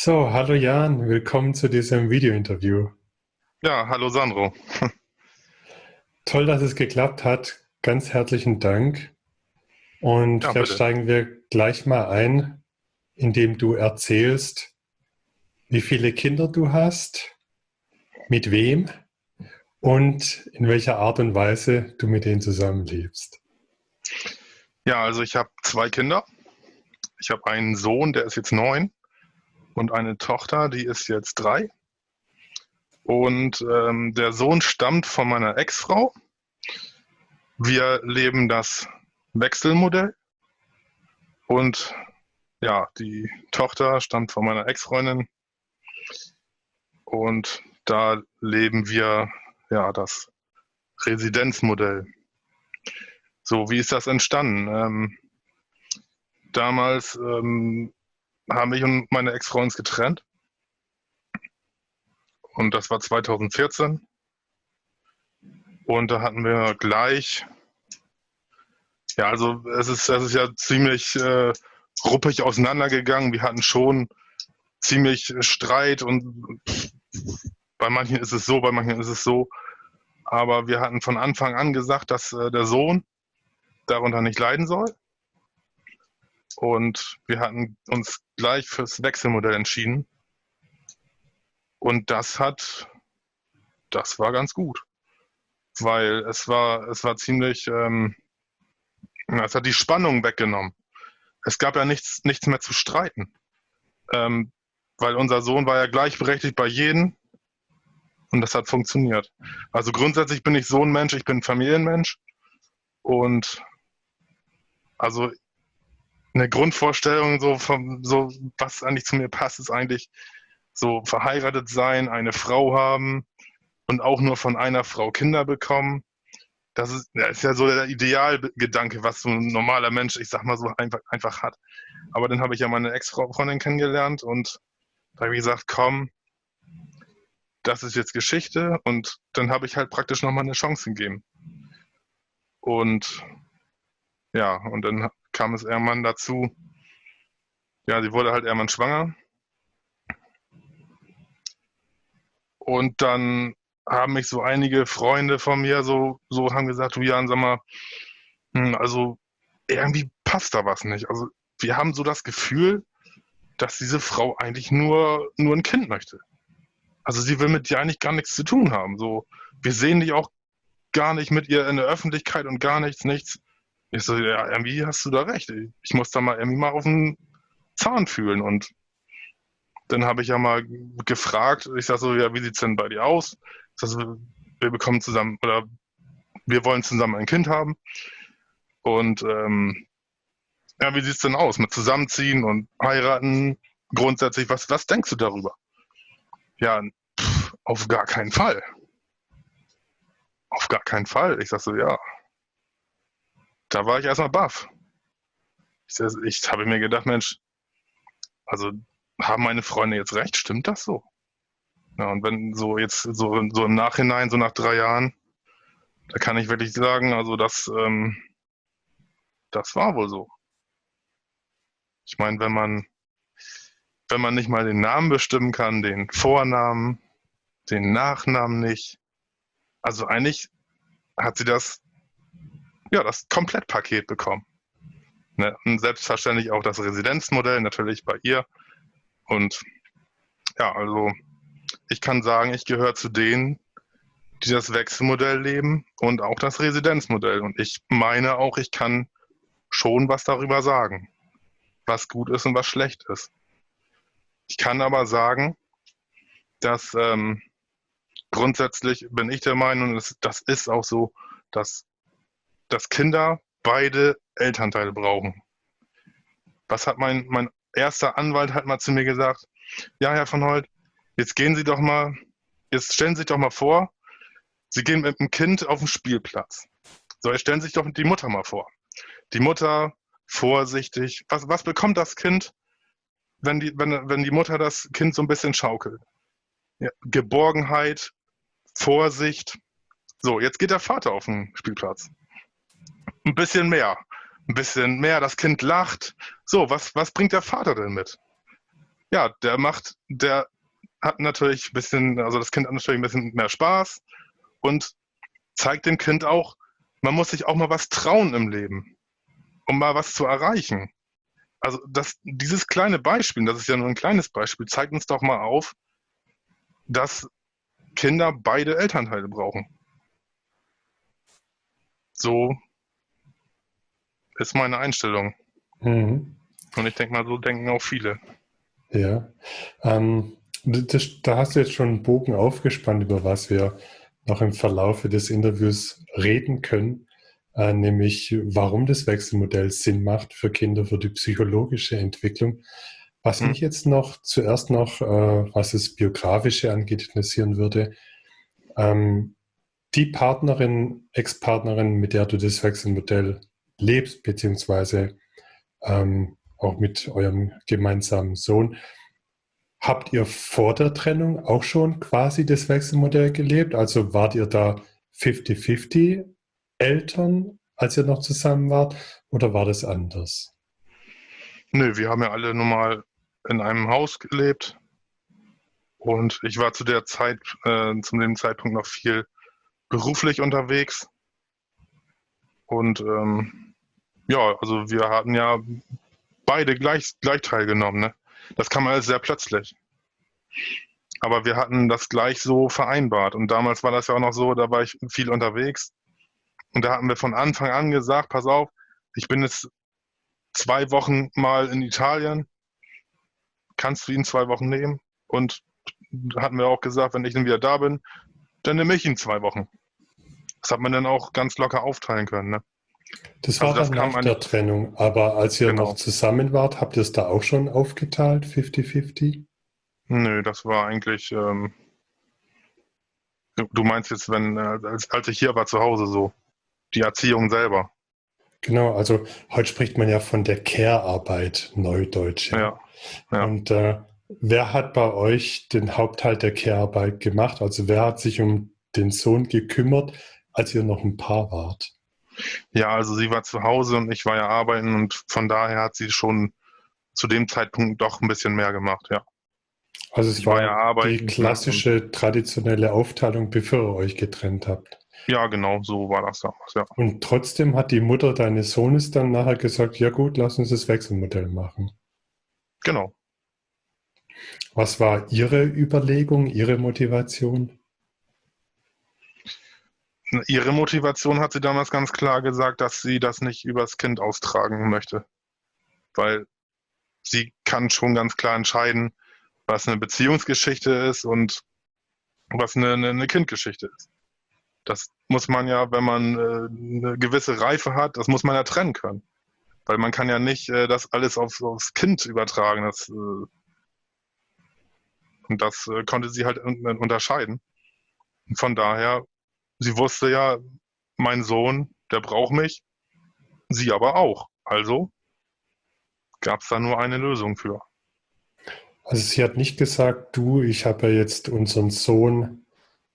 So, hallo Jan, willkommen zu diesem Video-Interview. Ja, hallo Sandro. Toll, dass es geklappt hat. Ganz herzlichen Dank. Und ja, vielleicht bitte. steigen wir gleich mal ein, indem du erzählst, wie viele Kinder du hast, mit wem und in welcher Art und Weise du mit denen zusammenlebst. Ja, also ich habe zwei Kinder. Ich habe einen Sohn, der ist jetzt neun und eine Tochter, die ist jetzt drei. Und ähm, der Sohn stammt von meiner Ex-Frau. Wir leben das Wechselmodell. Und ja, die Tochter stammt von meiner Ex-Freundin. Und da leben wir ja das Residenzmodell. So, wie ist das entstanden? Ähm, damals ähm, haben mich und meine Ex-Frau uns getrennt. Und das war 2014. Und da hatten wir gleich, ja, also es ist, es ist ja ziemlich äh, ruppig auseinandergegangen. Wir hatten schon ziemlich Streit und bei manchen ist es so, bei manchen ist es so. Aber wir hatten von Anfang an gesagt, dass äh, der Sohn darunter nicht leiden soll. Und wir hatten uns gleich fürs Wechselmodell entschieden. Und das hat, das war ganz gut. Weil es war, es war ziemlich, ähm, es hat die Spannung weggenommen. Es gab ja nichts, nichts mehr zu streiten. Ähm, weil unser Sohn war ja gleichberechtigt bei jedem und das hat funktioniert. Also grundsätzlich bin ich so ein Mensch, ich bin Familienmensch und also eine Grundvorstellung, so, vom, so was eigentlich zu mir passt, ist eigentlich so verheiratet sein, eine Frau haben und auch nur von einer Frau Kinder bekommen. Das ist, das ist ja so der Idealgedanke, was so ein normaler Mensch, ich sag mal so, einfach, einfach hat. Aber dann habe ich ja meine Ex-Freundin kennengelernt und da habe ich gesagt, komm, das ist jetzt Geschichte und dann habe ich halt praktisch nochmal eine Chance gegeben. Und ja, und dann kam es irgendwann dazu, ja, sie wurde halt irgendwann schwanger. Und dann haben mich so einige Freunde von mir so, so haben gesagt, du Jan, sag mal, hm, also irgendwie passt da was nicht. Also wir haben so das Gefühl, dass diese Frau eigentlich nur, nur ein Kind möchte. Also sie will mit dir eigentlich gar nichts zu tun haben. So, wir sehen dich auch gar nicht mit ihr in der Öffentlichkeit und gar nichts, nichts. Ich so, ja, irgendwie hast du da recht. Ich muss da mal irgendwie mal auf den Zahn fühlen. Und dann habe ich ja mal gefragt, ich sag so, ja, wie sieht's denn bei dir aus? Das, wir bekommen zusammen, oder wir wollen zusammen ein Kind haben. Und ähm, ja, wie sieht's denn aus mit Zusammenziehen und heiraten? Grundsätzlich, was, was denkst du darüber? Ja, pff, auf gar keinen Fall. Auf gar keinen Fall. Ich sag so, ja, da war ich erstmal baff. Ich, ich habe mir gedacht, Mensch, also haben meine Freunde jetzt recht? Stimmt das so? Ja, und wenn so jetzt so, so im Nachhinein, so nach drei Jahren, da kann ich wirklich sagen, also das, ähm, das war wohl so. Ich meine, wenn man, wenn man nicht mal den Namen bestimmen kann, den Vornamen, den Nachnamen nicht, also eigentlich hat sie das ja, das Komplettpaket bekommen. Ne? Und selbstverständlich auch das Residenzmodell natürlich bei ihr. Und ja, also ich kann sagen, ich gehöre zu denen, die das Wechselmodell leben und auch das Residenzmodell. Und ich meine auch, ich kann schon was darüber sagen, was gut ist und was schlecht ist. Ich kann aber sagen, dass ähm, grundsätzlich bin ich der Meinung, das, das ist auch so, dass dass Kinder beide Elternteile brauchen. Was hat mein, mein erster Anwalt hat mal zu mir gesagt? Ja, Herr von Holt, jetzt gehen Sie doch mal, jetzt stellen Sie sich doch mal vor, Sie gehen mit dem Kind auf den Spielplatz. So, jetzt stellen Sie sich doch die Mutter mal vor. Die Mutter, vorsichtig. Was, was bekommt das Kind, wenn die, wenn, wenn die Mutter das Kind so ein bisschen schaukelt? Ja, Geborgenheit, Vorsicht. So, jetzt geht der Vater auf den Spielplatz ein bisschen mehr. Ein bisschen mehr, das Kind lacht. So, was, was bringt der Vater denn mit? ja, der macht, der hat natürlich ein bisschen, also das Kind hat natürlich ein bisschen mehr Spaß und zeigt dem Kind auch, man muss sich auch mal was trauen im Leben, um mal was zu erreichen. Also das, dieses kleine Beispiel, das ist ja nur ein kleines Beispiel, zeigt uns doch mal auf, dass Kinder beide Elternteile brauchen. So ist meine Einstellung. Mhm. Und ich denke mal, so denken auch viele. Ja, ähm, das, da hast du jetzt schon einen Bogen aufgespannt, über was wir noch im Verlauf des Interviews reden können, äh, nämlich warum das Wechselmodell Sinn macht für Kinder, für die psychologische Entwicklung. Was hm. mich jetzt noch zuerst noch, äh, was das Biografische angeht, interessieren würde, ähm, die Partnerin, Ex-Partnerin, mit der du das Wechselmodell lebst, beziehungsweise ähm, auch mit eurem gemeinsamen Sohn, Habt ihr vor der Trennung auch schon quasi das Wechselmodell gelebt? Also wart ihr da 50-50 Eltern, als ihr noch zusammen wart, oder war das anders? Nö, wir haben ja alle normal in einem Haus gelebt. Und ich war zu der Zeit, äh, zu dem Zeitpunkt noch viel beruflich unterwegs. Und ähm, ja, also wir hatten ja beide gleich, gleich teilgenommen. Ne? Das kam alles sehr plötzlich. Aber wir hatten das gleich so vereinbart. Und damals war das ja auch noch so, da war ich viel unterwegs. Und da hatten wir von Anfang an gesagt, pass auf, ich bin jetzt zwei Wochen mal in Italien. Kannst du ihn zwei Wochen nehmen? Und hatten wir auch gesagt, wenn ich dann wieder da bin, dann nehme ich ihn zwei Wochen. Das hat man dann auch ganz locker aufteilen können. Ne? Das war also das nach der Trennung, aber als ihr genau. noch zusammen wart, habt ihr es da auch schon aufgeteilt, 50-50? Nö, das war eigentlich, ähm, du meinst jetzt, wenn, äh, als, als ich hier war zu Hause so, die Erziehung selber. Genau, also heute spricht man ja von der Care-Arbeit, Neudeutsch. Ja. ja. Und äh, wer hat bei euch den Hauptteil der Care-Arbeit gemacht? Also wer hat sich um den Sohn gekümmert, als ihr noch ein Paar wart? Ja, also sie war zu Hause und ich war ja arbeiten und von daher hat sie schon zu dem Zeitpunkt doch ein bisschen mehr gemacht, ja. Also es ich war, war ja arbeiten, die klassische, traditionelle Aufteilung, bevor ihr euch getrennt habt. Ja, genau, so war das damals, ja. Und trotzdem hat die Mutter deines Sohnes dann nachher gesagt, ja gut, lass uns das Wechselmodell machen. Genau. Was war Ihre Überlegung, Ihre Motivation? Ihre Motivation hat sie damals ganz klar gesagt, dass sie das nicht übers Kind austragen möchte. Weil sie kann schon ganz klar entscheiden, was eine Beziehungsgeschichte ist und was eine, eine Kindgeschichte ist. Das muss man ja, wenn man äh, eine gewisse Reife hat, das muss man ja trennen können. Weil man kann ja nicht äh, das alles aufs, aufs Kind übertragen. Das, äh, und das äh, konnte sie halt unterscheiden. von daher sie wusste ja, mein Sohn, der braucht mich, sie aber auch. Also gab es da nur eine Lösung für. Also sie hat nicht gesagt, du, ich habe ja jetzt unseren Sohn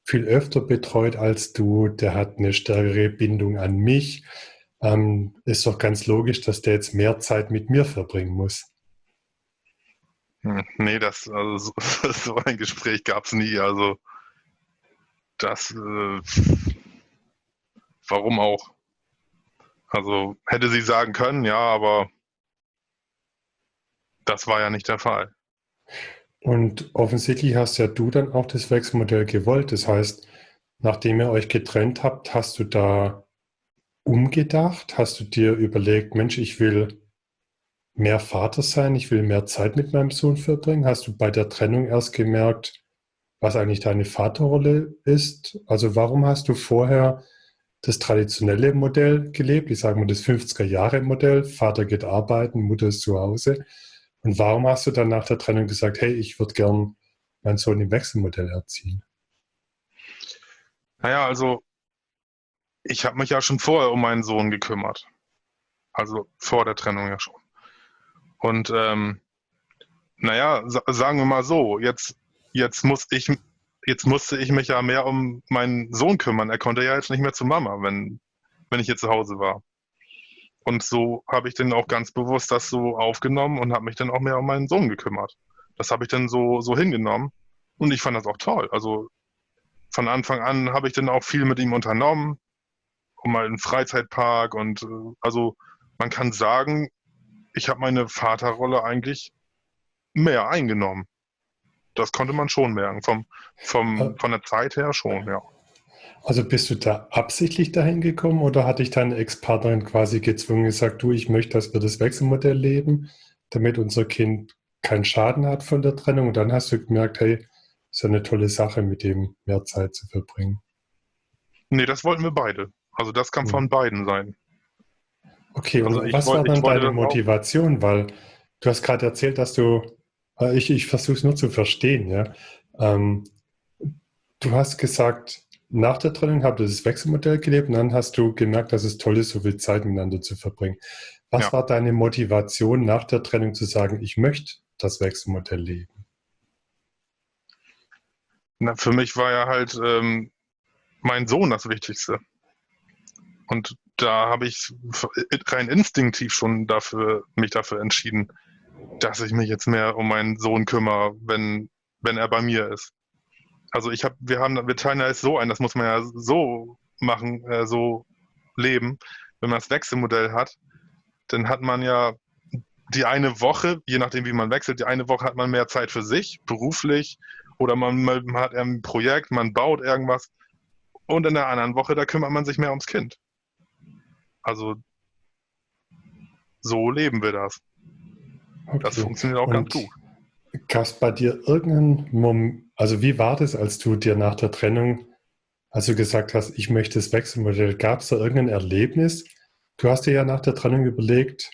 viel öfter betreut als du, der hat eine stärkere Bindung an mich. Ähm, ist doch ganz logisch, dass der jetzt mehr Zeit mit mir verbringen muss. Hm, nee, das, also so, so ein Gespräch gab es nie. Also das, äh, warum auch? Also hätte sie sagen können, ja, aber das war ja nicht der Fall. Und offensichtlich hast ja du dann auch das Wechselmodell gewollt. Das heißt, nachdem ihr euch getrennt habt, hast du da umgedacht? Hast du dir überlegt, Mensch, ich will mehr Vater sein, ich will mehr Zeit mit meinem Sohn verbringen? Hast du bei der Trennung erst gemerkt, was eigentlich deine Vaterrolle ist. Also warum hast du vorher das traditionelle Modell gelebt, ich sage mal das 50er-Jahre-Modell, Vater geht arbeiten, Mutter ist zu Hause. Und warum hast du dann nach der Trennung gesagt, hey, ich würde gern meinen Sohn im Wechselmodell erziehen? Naja, also ich habe mich ja schon vorher um meinen Sohn gekümmert. Also vor der Trennung ja schon. Und ähm, naja, sagen wir mal so, jetzt jetzt muss ich, jetzt musste ich mich ja mehr um meinen Sohn kümmern. Er konnte ja jetzt nicht mehr zu Mama, wenn, wenn ich hier zu Hause war. Und so habe ich dann auch ganz bewusst das so aufgenommen und habe mich dann auch mehr um meinen Sohn gekümmert. Das habe ich dann so, so hingenommen und ich fand das auch toll. Also von Anfang an habe ich dann auch viel mit ihm unternommen, um mal einen Freizeitpark und äh, also man kann sagen, ich habe meine Vaterrolle eigentlich mehr eingenommen. Das konnte man schon merken, vom, vom, von der Zeit her schon, ja. Also bist du da absichtlich dahin gekommen oder hat dich deine Ex-Partnerin quasi gezwungen gesagt, du, ich möchte, dass wir das Wechselmodell leben, damit unser Kind keinen Schaden hat von der Trennung und dann hast du gemerkt, hey, ist ja eine tolle Sache, mit dem mehr Zeit zu verbringen. Nee, das wollten wir beide. Also das kann hm. von beiden sein. Okay, und also was war dann deine Motivation? Weil du hast gerade erzählt, dass du, ich, ich versuche es nur zu verstehen, ja. Ähm, du hast gesagt, nach der Trennung habt ihr das Wechselmodell gelebt und dann hast du gemerkt, dass es toll ist, so viel Zeit miteinander zu verbringen. Was ja. war deine Motivation nach der Trennung zu sagen, ich möchte das Wechselmodell leben? Na, für mich war ja halt ähm, mein Sohn das Wichtigste. Und da habe ich rein instinktiv schon dafür, mich dafür entschieden, dass ich mich jetzt mehr um meinen Sohn kümmere, wenn, wenn er bei mir ist. Also ich habe, wir haben, wir teilen ja es so ein, das muss man ja so machen, äh, so leben. Wenn man das Wechselmodell hat, dann hat man ja die eine Woche, je nachdem wie man wechselt, die eine Woche hat man mehr Zeit für sich, beruflich, oder man, man hat ein Projekt, man baut irgendwas. Und in der anderen Woche, da kümmert man sich mehr ums Kind. Also so leben wir das. Okay. Das funktioniert auch Und ganz gut. Gab es bei dir irgendeinen Moment, also wie war das, als du dir nach der Trennung, als du gesagt hast, ich möchte das Wechselmodell, gab es da irgendein Erlebnis? Du hast dir ja nach der Trennung überlegt,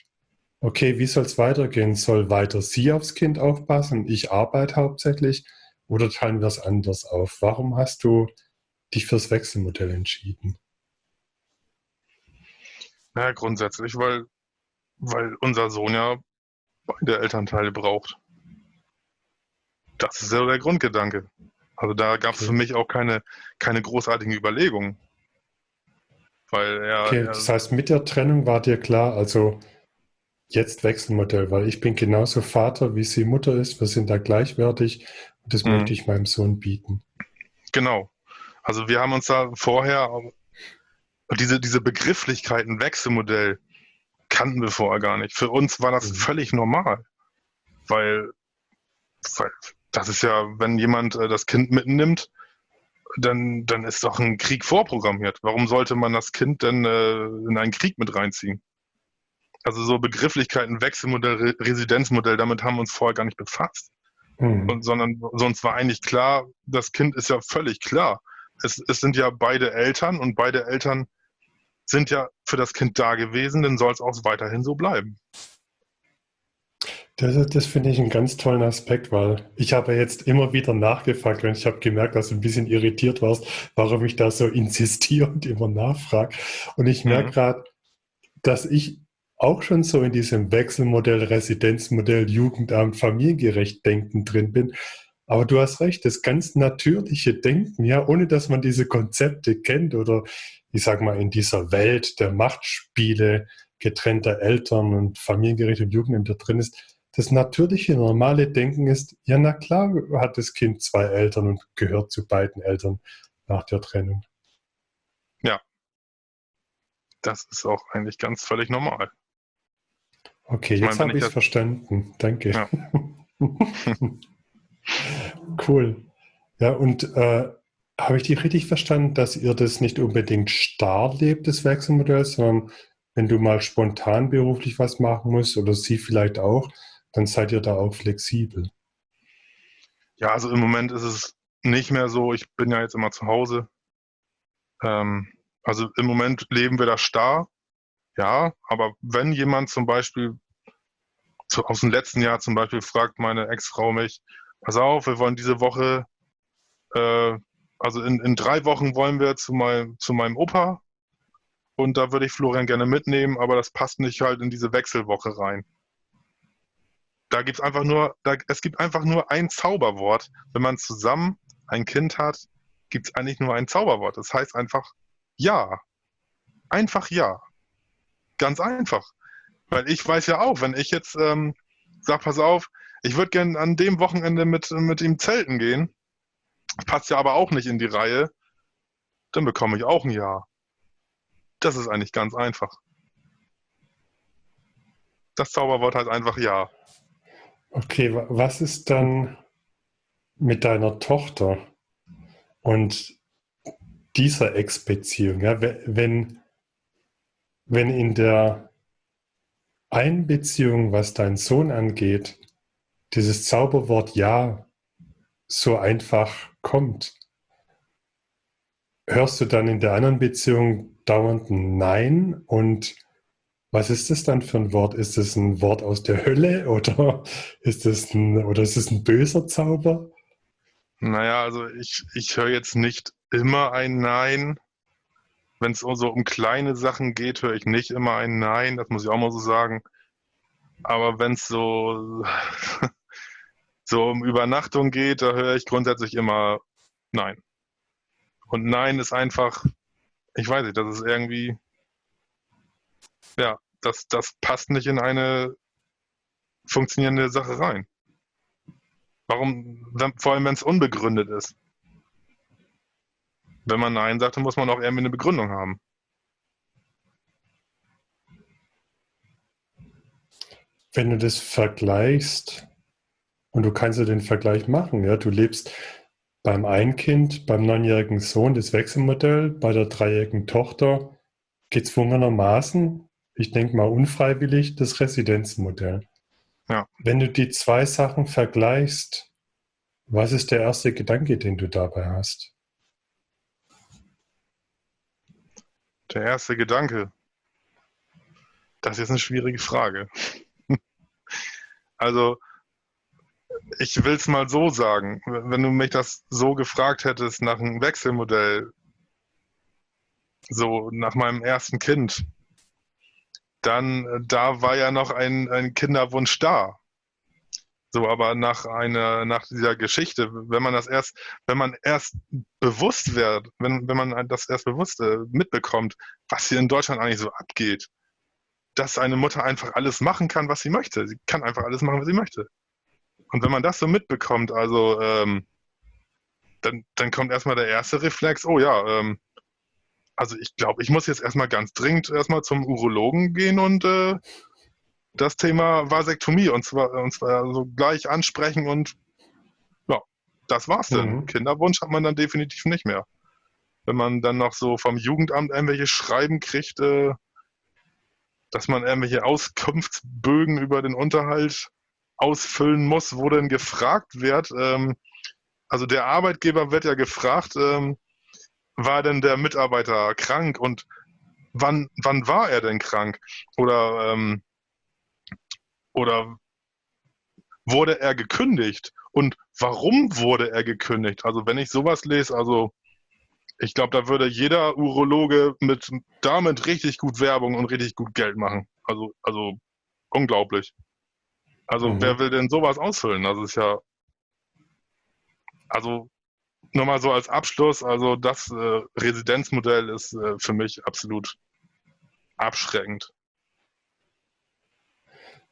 okay, wie soll es weitergehen? Soll weiter sie aufs Kind aufpassen? Ich arbeite hauptsächlich oder teilen wir es anders auf? Warum hast du dich fürs Wechselmodell entschieden? Ja, grundsätzlich, weil, weil unser Sohn ja beide Elternteile braucht. Das ist ja der Grundgedanke. Also da gab es okay. für mich auch keine, keine großartigen Überlegungen. Weil er, okay, das heißt, mit der Trennung war dir klar, also jetzt Wechselmodell, weil ich bin genauso Vater, wie sie Mutter ist. Wir sind da gleichwertig und das mhm. möchte ich meinem Sohn bieten. Genau. Also wir haben uns da vorher diese, diese Begrifflichkeiten, Wechselmodell, kannten wir vorher gar nicht. Für uns war das mhm. völlig normal. Weil, weil das ist ja, wenn jemand äh, das Kind mitnimmt, dann, dann ist doch ein Krieg vorprogrammiert. Warum sollte man das Kind denn äh, in einen Krieg mit reinziehen? Also so Begrifflichkeiten, Wechselmodell, Re Residenzmodell, damit haben wir uns vorher gar nicht befasst. Mhm. Und, sondern sonst war eigentlich klar, das Kind ist ja völlig klar. Es, es sind ja beide Eltern und beide Eltern sind ja für das Kind da gewesen, dann soll es auch weiterhin so bleiben. Das, das finde ich einen ganz tollen Aspekt, weil ich habe jetzt immer wieder nachgefragt und ich habe gemerkt, dass du ein bisschen irritiert warst, warum ich da so insistiere und immer nachfrage. Und ich merke mhm. gerade, dass ich auch schon so in diesem Wechselmodell, Residenzmodell, Jugendamt, familiengerecht Denken drin bin. Aber du hast recht, das ganz natürliche Denken, ja, ohne dass man diese Konzepte kennt oder ich sag mal, in dieser Welt der Machtspiele getrennter Eltern und familiengerecht und Jugendämter drin ist, das natürliche, normale Denken ist, ja, na klar hat das Kind zwei Eltern und gehört zu beiden Eltern nach der Trennung. Ja. Das ist auch eigentlich ganz völlig normal. Okay, ich jetzt habe ich es verstanden. Danke. Ja. cool. Ja, und äh, habe ich dich richtig verstanden, dass ihr das nicht unbedingt starr lebt, das Wechselmodell, sondern wenn du mal spontan beruflich was machen musst oder sie vielleicht auch, dann seid ihr da auch flexibel? Ja, also im Moment ist es nicht mehr so. Ich bin ja jetzt immer zu Hause. Ähm, also im Moment leben wir da starr. Ja, aber wenn jemand zum Beispiel zu, aus dem letzten Jahr zum Beispiel fragt meine Ex-Frau mich, pass auf, wir wollen diese Woche äh, also in, in drei Wochen wollen wir zu, mein, zu meinem Opa und da würde ich Florian gerne mitnehmen, aber das passt nicht halt in diese Wechselwoche rein. Da gibt es einfach nur, da, es gibt einfach nur ein Zauberwort. Wenn man zusammen ein Kind hat, gibt es eigentlich nur ein Zauberwort. Das heißt einfach ja. Einfach ja. Ganz einfach. Weil ich weiß ja auch, wenn ich jetzt ähm, sage, pass auf, ich würde gerne an dem Wochenende mit, mit ihm zelten gehen. Passt ja aber auch nicht in die Reihe. Dann bekomme ich auch ein Ja. Das ist eigentlich ganz einfach. Das Zauberwort heißt einfach Ja. Okay, was ist dann mit deiner Tochter und dieser Ex-Beziehung? Ja, wenn, wenn in der Einbeziehung, was dein Sohn angeht, dieses Zauberwort Ja so einfach kommt, hörst du dann in der anderen Beziehung dauernd ein Nein und was ist das dann für ein Wort? Ist es ein Wort aus der Hölle oder ist es ein, oder ist es ein böser Zauber? Naja, also ich, ich höre jetzt nicht immer ein Nein. Wenn es so um kleine Sachen geht, höre ich nicht immer ein Nein, das muss ich auch mal so sagen. Aber wenn es so, so um Übernachtung geht, da höre ich grundsätzlich immer Nein. Und Nein ist einfach, ich weiß nicht, das ist irgendwie, ja, das, das passt nicht in eine funktionierende Sache rein. Warum, vor allem wenn es unbegründet ist. Wenn man Nein sagt, dann muss man auch irgendwie eine Begründung haben. Wenn du das vergleichst, und du kannst ja den Vergleich machen, ja, du lebst beim einen Kind, beim neunjährigen Sohn das Wechselmodell, bei der dreijährigen Tochter gezwungenermaßen, ich denke mal unfreiwillig, das Residenzmodell. Ja. Wenn du die zwei Sachen vergleichst, was ist der erste Gedanke, den du dabei hast? Der erste Gedanke. Das ist eine schwierige Frage. also, ich will es mal so sagen, wenn du mich das so gefragt hättest nach einem Wechselmodell, so nach meinem ersten Kind, dann da war ja noch ein, ein Kinderwunsch da. So, aber nach einer, nach dieser Geschichte, wenn man das erst, wenn man erst bewusst wird, wenn, wenn man das erst bewusst äh, mitbekommt, was hier in Deutschland eigentlich so abgeht, dass eine Mutter einfach alles machen kann, was sie möchte. Sie kann einfach alles machen, was sie möchte. Und wenn man das so mitbekommt, also ähm, dann, dann kommt erstmal der erste Reflex, oh ja, ähm, also ich glaube, ich muss jetzt erstmal ganz dringend erstmal zum Urologen gehen und äh, das Thema Vasektomie und zwar, und zwar so gleich ansprechen und ja, das war's dann. Mhm. Kinderwunsch hat man dann definitiv nicht mehr. Wenn man dann noch so vom Jugendamt irgendwelche Schreiben kriegt, äh, dass man irgendwelche Auskunftsbögen über den Unterhalt ausfüllen muss, wo denn gefragt wird. Ähm, also der Arbeitgeber wird ja gefragt, ähm, war denn der Mitarbeiter krank und wann, wann war er denn krank? Oder, ähm, oder wurde er gekündigt? Und warum wurde er gekündigt? Also wenn ich sowas lese, also ich glaube, da würde jeder Urologe mit damit richtig gut Werbung und richtig gut Geld machen. Also, also unglaublich. Also mhm. wer will denn sowas ausfüllen? Das ist ja, also nochmal so als Abschluss, also das äh, Residenzmodell ist äh, für mich absolut abschreckend.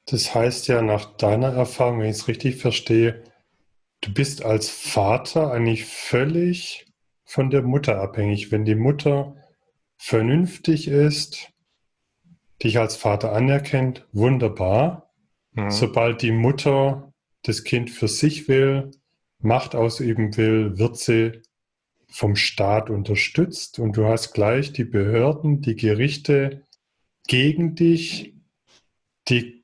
Das heißt ja nach deiner Erfahrung, wenn ich es richtig verstehe, du bist als Vater eigentlich völlig von der Mutter abhängig. Wenn die Mutter vernünftig ist, dich als Vater anerkennt, wunderbar. Mhm. Sobald die Mutter das Kind für sich will, Macht ausüben will, wird sie vom Staat unterstützt und du hast gleich die Behörden, die Gerichte gegen dich, die,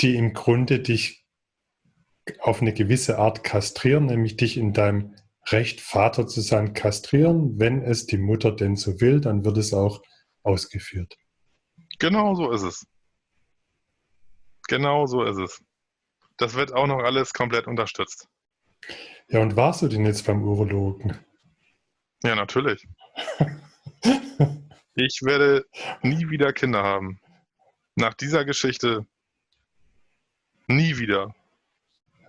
die im Grunde dich auf eine gewisse Art kastrieren, nämlich dich in deinem Recht, Vater zu sein, kastrieren. Wenn es die Mutter denn so will, dann wird es auch ausgeführt. Genau so ist es. Genau so ist es. Das wird auch noch alles komplett unterstützt. Ja, und warst du denn jetzt beim Urologen? Ja, natürlich. ich werde nie wieder Kinder haben. Nach dieser Geschichte nie wieder.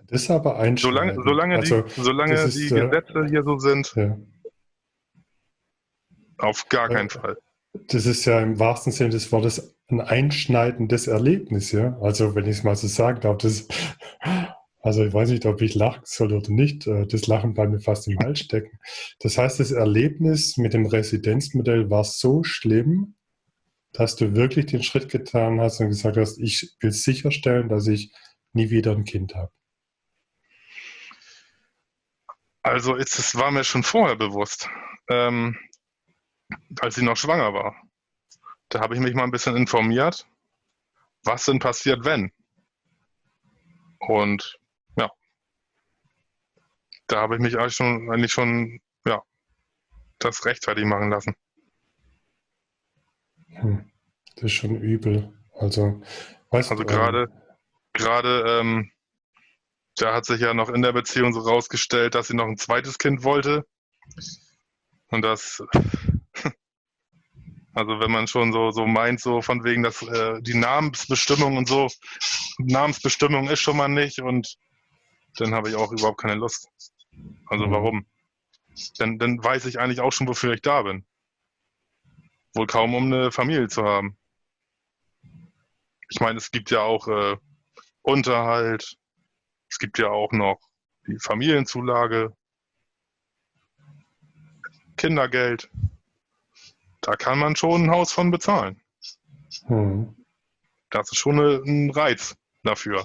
Das ist aber ein Solange, solange also, die, solange ist, die äh, Gesetze hier so sind, ja. auf gar keinen Fall. Das ist ja im wahrsten Sinne des Wortes ein einschneidendes Erlebnis, ja. Also wenn ich es mal so sagen darf, das Also ich weiß nicht, ob ich lachen soll oder nicht. Äh, das Lachen bleibt mir fast im Hals stecken. Das heißt, das Erlebnis mit dem Residenzmodell war so schlimm, dass du wirklich den Schritt getan hast und gesagt hast, ich will sicherstellen, dass ich nie wieder ein Kind habe. Also es war mir schon vorher bewusst, ähm, als sie noch schwanger war. Da habe ich mich mal ein bisschen informiert, was denn passiert, wenn. Und da habe ich mich eigentlich schon, eigentlich schon, ja, das rechtzeitig machen lassen. Hm. Das ist schon übel. Also, weißt also gerade, ähm, gerade, ähm, da hat sich ja noch in der Beziehung so rausgestellt, dass sie noch ein zweites Kind wollte. Und das, also wenn man schon so, so meint, so von wegen, dass äh, die Namensbestimmung und so, Namensbestimmung ist schon mal nicht und dann habe ich auch überhaupt keine Lust. Also mhm. warum? Dann, dann weiß ich eigentlich auch schon, wofür ich da bin. Wohl kaum, um eine Familie zu haben. Ich meine, es gibt ja auch äh, Unterhalt, es gibt ja auch noch die Familienzulage, Kindergeld. Da kann man schon ein Haus von bezahlen. Hm. Das ist schon ein Reiz dafür.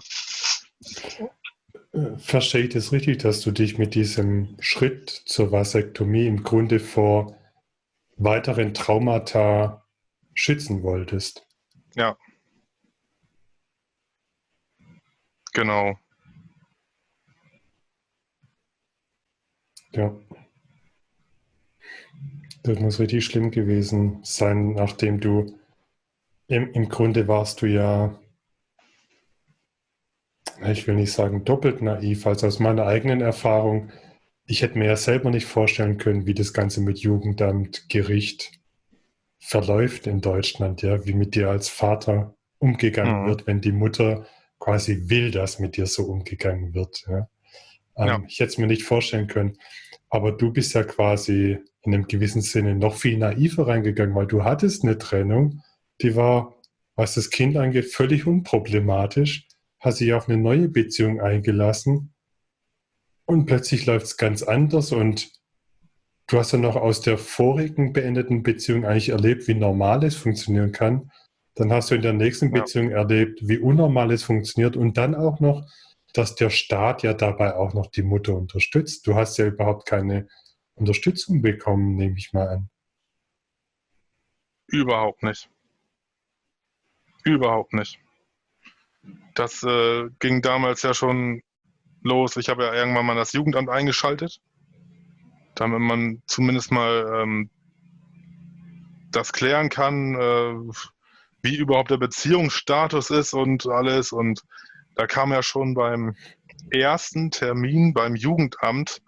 Verstehe ich das richtig, dass du dich mit diesem Schritt zur Vasektomie im Grunde vor weiteren Traumata schützen wolltest? Ja. Genau. Ja. Das muss richtig schlimm gewesen sein, nachdem du im, im Grunde warst du ja ich will nicht sagen doppelt naiv, also aus meiner eigenen Erfahrung, ich hätte mir ja selber nicht vorstellen können, wie das Ganze mit Jugendamt, Gericht verläuft in Deutschland, ja, wie mit dir als Vater umgegangen mhm. wird, wenn die Mutter quasi will, dass mit dir so umgegangen wird. Ja. Ähm, ja. Ich hätte es mir nicht vorstellen können. Aber du bist ja quasi in einem gewissen Sinne noch viel naiver reingegangen, weil du hattest eine Trennung, die war, was das Kind angeht, völlig unproblematisch hat sich auf eine neue Beziehung eingelassen und plötzlich läuft es ganz anders und du hast ja noch aus der vorigen beendeten Beziehung eigentlich erlebt, wie normal es funktionieren kann. Dann hast du in der nächsten ja. Beziehung erlebt, wie unnormal es funktioniert und dann auch noch, dass der Staat ja dabei auch noch die Mutter unterstützt. Du hast ja überhaupt keine Unterstützung bekommen, nehme ich mal an. Überhaupt nicht. Überhaupt nicht. Das äh, ging damals ja schon los. Ich habe ja irgendwann mal das Jugendamt eingeschaltet, damit man zumindest mal ähm, das klären kann, äh, wie überhaupt der Beziehungsstatus ist und alles. Und da kam ja schon beim ersten Termin beim Jugendamt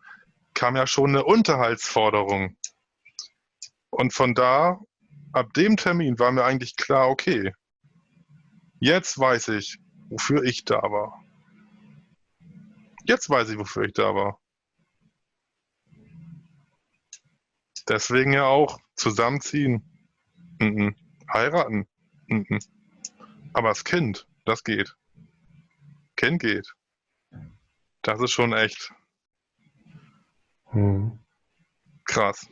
kam ja schon eine Unterhaltsforderung. Und von da, ab dem Termin war mir eigentlich klar, okay, jetzt weiß ich, wofür ich da war. Jetzt weiß ich, wofür ich da war. Deswegen ja auch zusammenziehen. Mhm. Heiraten. Mhm. Aber das Kind, das geht. Kind geht. Das ist schon echt hm. krass.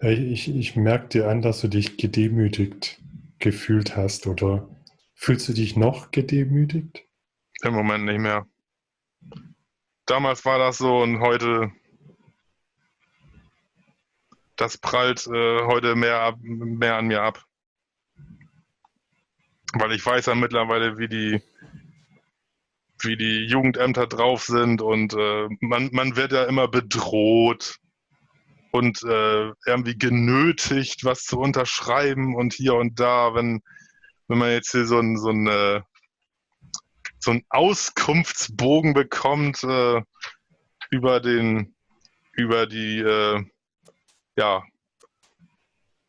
Ich, ich merke dir an, dass du dich gedemütigt gefühlt hast oder Fühlst du dich noch gedemütigt? Im Moment nicht mehr. Damals war das so und heute, das prallt äh, heute mehr, ab, mehr an mir ab. Weil ich weiß ja mittlerweile, wie die, wie die Jugendämter drauf sind und äh, man, man wird ja immer bedroht und äh, irgendwie genötigt, was zu unterschreiben und hier und da, wenn wenn man jetzt hier so ein, so ein, äh, so ein Auskunftsbogen bekommt äh, über den, über die, äh, ja,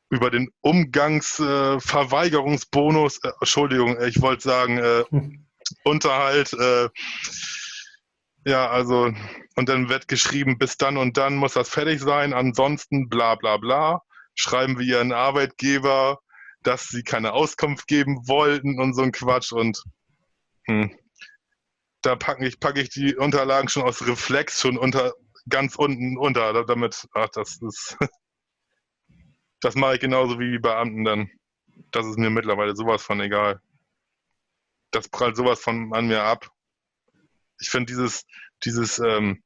über den Umgangsverweigerungsbonus, äh, Entschuldigung, ich wollte sagen, äh, Unterhalt, äh, ja, also, und dann wird geschrieben, bis dann und dann muss das fertig sein, ansonsten bla bla bla. Schreiben wir ihren Arbeitgeber, dass sie keine Auskunft geben wollten und so ein Quatsch und hm. da packe ich, pack ich die Unterlagen schon aus Reflex schon unter ganz unten unter, damit, ach, das ist, das mache ich genauso wie die Beamten dann. Das ist mir mittlerweile sowas von egal. Das prallt sowas von an mir ab. Ich finde dieses, dieses ähm,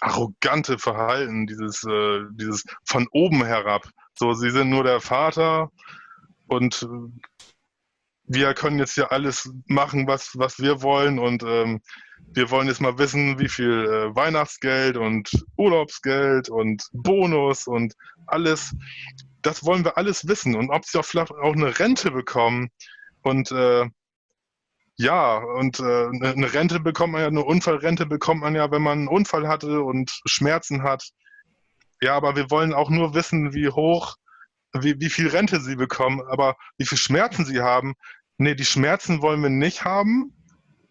arrogante Verhalten, dieses, äh, dieses von oben herab. So, sie sind nur der Vater und äh, wir können jetzt hier alles machen, was, was wir wollen und ähm, wir wollen jetzt mal wissen, wie viel äh, Weihnachtsgeld und Urlaubsgeld und Bonus und alles. Das wollen wir alles wissen und ob sie auch vielleicht auch eine Rente bekommen und äh, ja, und äh, eine Rente bekommt man ja, eine Unfallrente bekommt man ja, wenn man einen Unfall hatte und Schmerzen hat. Ja, aber wir wollen auch nur wissen, wie hoch, wie, wie viel Rente sie bekommen, aber wie viel Schmerzen sie haben. Nee, die Schmerzen wollen wir nicht haben,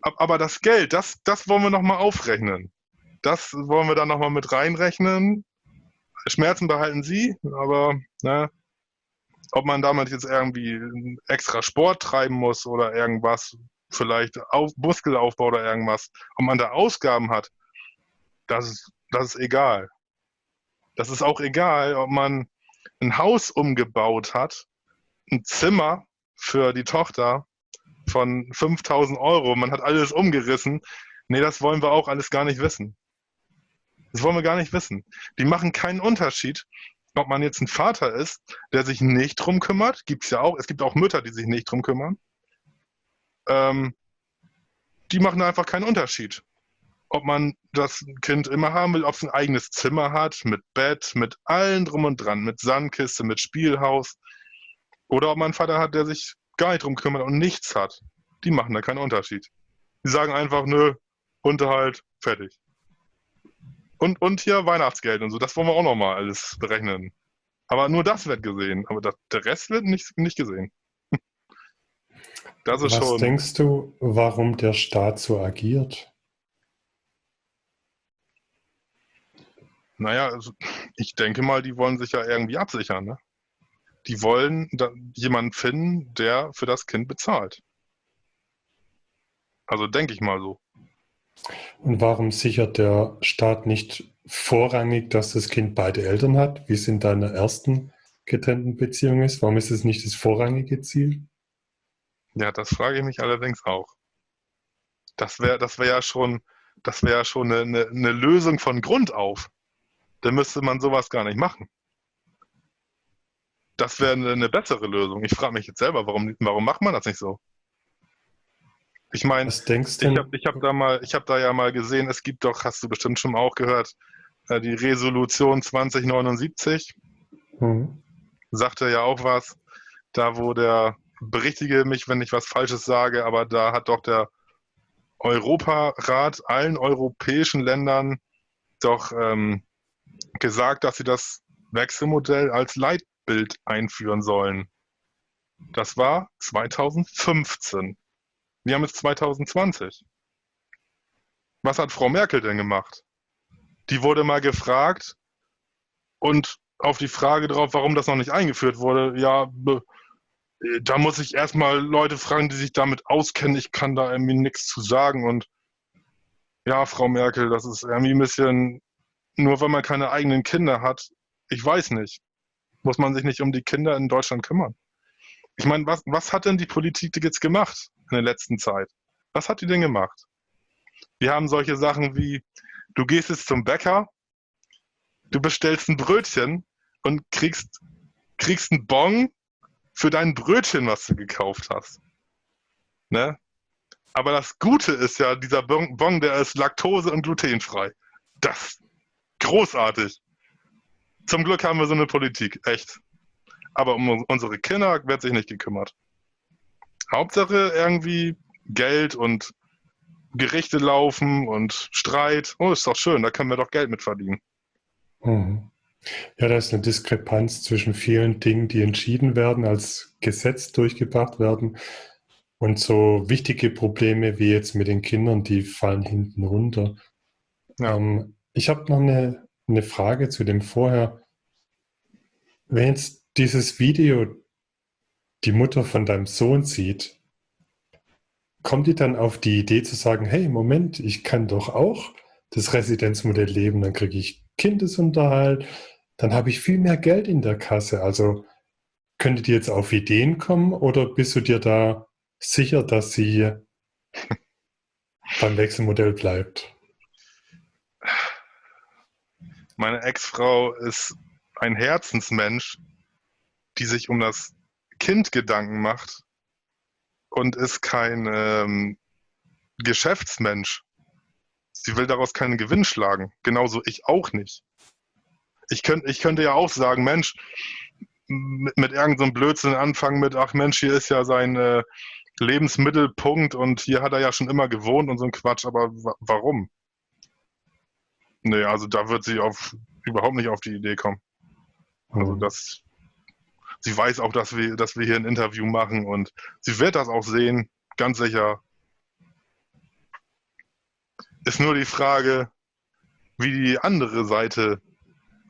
aber das Geld, das, das wollen wir nochmal aufrechnen. Das wollen wir dann nochmal mit reinrechnen. Schmerzen behalten sie, aber ne, ob man damit jetzt irgendwie extra Sport treiben muss oder irgendwas, vielleicht auf, Muskelaufbau oder irgendwas, ob man da Ausgaben hat, das ist, das ist egal. Das ist auch egal, ob man ein Haus umgebaut hat, ein Zimmer für die Tochter von 5000 Euro, man hat alles umgerissen. Nee, das wollen wir auch alles gar nicht wissen. Das wollen wir gar nicht wissen. Die machen keinen Unterschied, ob man jetzt ein Vater ist, der sich nicht drum kümmert. Gibt es ja auch. Es gibt auch Mütter, die sich nicht drum kümmern ähm, die machen einfach keinen Unterschied. Ob man das Kind immer haben will, ob es ein eigenes Zimmer hat, mit Bett, mit allen drum und dran, mit Sandkiste, mit Spielhaus, oder ob man einen Vater hat, der sich gar nicht drum kümmert und nichts hat. Die machen da keinen Unterschied. Die sagen einfach, nö, Unterhalt, fertig. Und, und hier Weihnachtsgeld und so, das wollen wir auch nochmal alles berechnen. Aber nur das wird gesehen, aber das, der Rest wird nicht, nicht gesehen. Das ist Was schon. denkst du, warum der Staat so agiert? Naja, also ich denke mal, die wollen sich ja irgendwie absichern. Ne? Die wollen jemanden finden, der für das Kind bezahlt. Also denke ich mal so. Und warum sichert der Staat nicht vorrangig, dass das Kind beide Eltern hat, wie es in deiner ersten getrennten Beziehung ist? Warum ist es nicht das vorrangige Ziel? Ja, das frage ich mich allerdings auch. Das wäre das wär ja schon, das wäre ja schon eine, eine, eine Lösung von Grund auf. Dann müsste man sowas gar nicht machen. Das wäre eine, eine, bessere Lösung. Ich frage mich jetzt selber, warum, warum macht man das nicht so? Ich meine, ich habe hab da, hab da ja mal gesehen, es gibt doch, hast du bestimmt schon auch gehört, äh, die Resolution 2079. Mhm. Sagte ja auch was, da wo der berichtige mich, wenn ich was Falsches sage, aber da hat doch der Europarat allen europäischen Ländern doch ähm, gesagt, dass sie das Wechselmodell als Leitbild einführen sollen. Das war 2015. Wir haben jetzt 2020. Was hat Frau Merkel denn gemacht? Die wurde mal gefragt und auf die Frage drauf, warum das noch nicht eingeführt wurde, ja, da muss ich erstmal Leute fragen, die sich damit auskennen. Ich kann da irgendwie nichts zu sagen. Und ja, Frau Merkel, das ist irgendwie ein bisschen, nur weil man keine eigenen Kinder hat, ich weiß nicht, muss man sich nicht um die Kinder in Deutschland kümmern. Ich meine, was, was hat denn die Politik jetzt gemacht in der letzten Zeit? Was hat die denn gemacht? Wir haben solche Sachen wie, du gehst jetzt zum Bäcker, du bestellst ein Brötchen und kriegst, kriegst einen Bon für dein Brötchen, was du gekauft hast. Ne? Aber das Gute ist ja, dieser Bon, der ist laktose- und glutenfrei. Das großartig. Zum Glück haben wir so eine Politik, echt. Aber um unsere Kinder wird sich nicht gekümmert. Hauptsache irgendwie Geld und Gerichte laufen und Streit. Oh, ist doch schön, da können wir doch Geld mit verdienen. Mhm. Ja, da ist eine Diskrepanz zwischen vielen Dingen, die entschieden werden, als Gesetz durchgebracht werden. Und so wichtige Probleme wie jetzt mit den Kindern, die fallen hinten runter. Ähm, ich habe noch eine, eine Frage zu dem vorher. Wenn jetzt dieses Video die Mutter von deinem Sohn sieht, kommt die dann auf die Idee zu sagen, hey, Moment, ich kann doch auch das Residenzmodell leben, dann kriege ich Kindesunterhalt, dann habe ich viel mehr Geld in der Kasse. Also könnte die jetzt auf Ideen kommen oder bist du dir da sicher, dass sie beim Wechselmodell bleibt? Meine Ex-Frau ist ein Herzensmensch, die sich um das Kind Gedanken macht und ist kein ähm, Geschäftsmensch. Sie will daraus keinen Gewinn schlagen. Genauso ich auch nicht. Ich, könnt, ich könnte ja auch sagen, Mensch, mit, mit irgendeinem so Blödsinn anfangen mit, ach Mensch, hier ist ja sein äh, Lebensmittelpunkt und hier hat er ja schon immer gewohnt und so ein Quatsch, aber warum? Nee, also da wird sie auf, überhaupt nicht auf die Idee kommen. Also mhm. das, sie weiß auch, dass wir, dass wir hier ein Interview machen und sie wird das auch sehen, ganz sicher. Ist nur die Frage, wie die andere Seite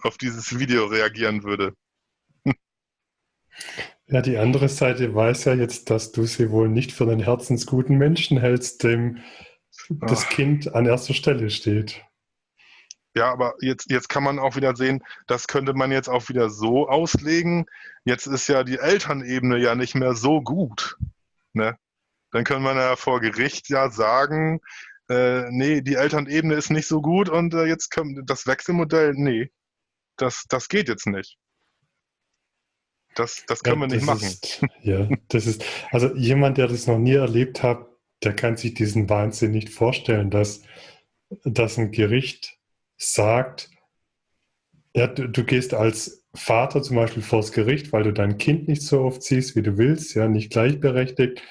auf dieses Video reagieren würde. Ja, die andere Seite weiß ja jetzt, dass du sie wohl nicht für einen herzensguten Menschen hältst, dem das Ach. Kind an erster Stelle steht. Ja, aber jetzt, jetzt kann man auch wieder sehen, das könnte man jetzt auch wieder so auslegen. Jetzt ist ja die Elternebene ja nicht mehr so gut. Ne? Dann können wir ja vor Gericht ja sagen, äh, nee, die Elternebene ist nicht so gut und äh, jetzt kommt das Wechselmodell, nee, das, das geht jetzt nicht. Das, das können ja, wir nicht machen. Ist, ja, das ist, also jemand, der das noch nie erlebt hat, der kann sich diesen Wahnsinn nicht vorstellen, dass, dass ein Gericht sagt, ja, du, du, gehst als Vater zum Beispiel vors Gericht, weil du dein Kind nicht so oft siehst, wie du willst, ja, nicht gleichberechtigt,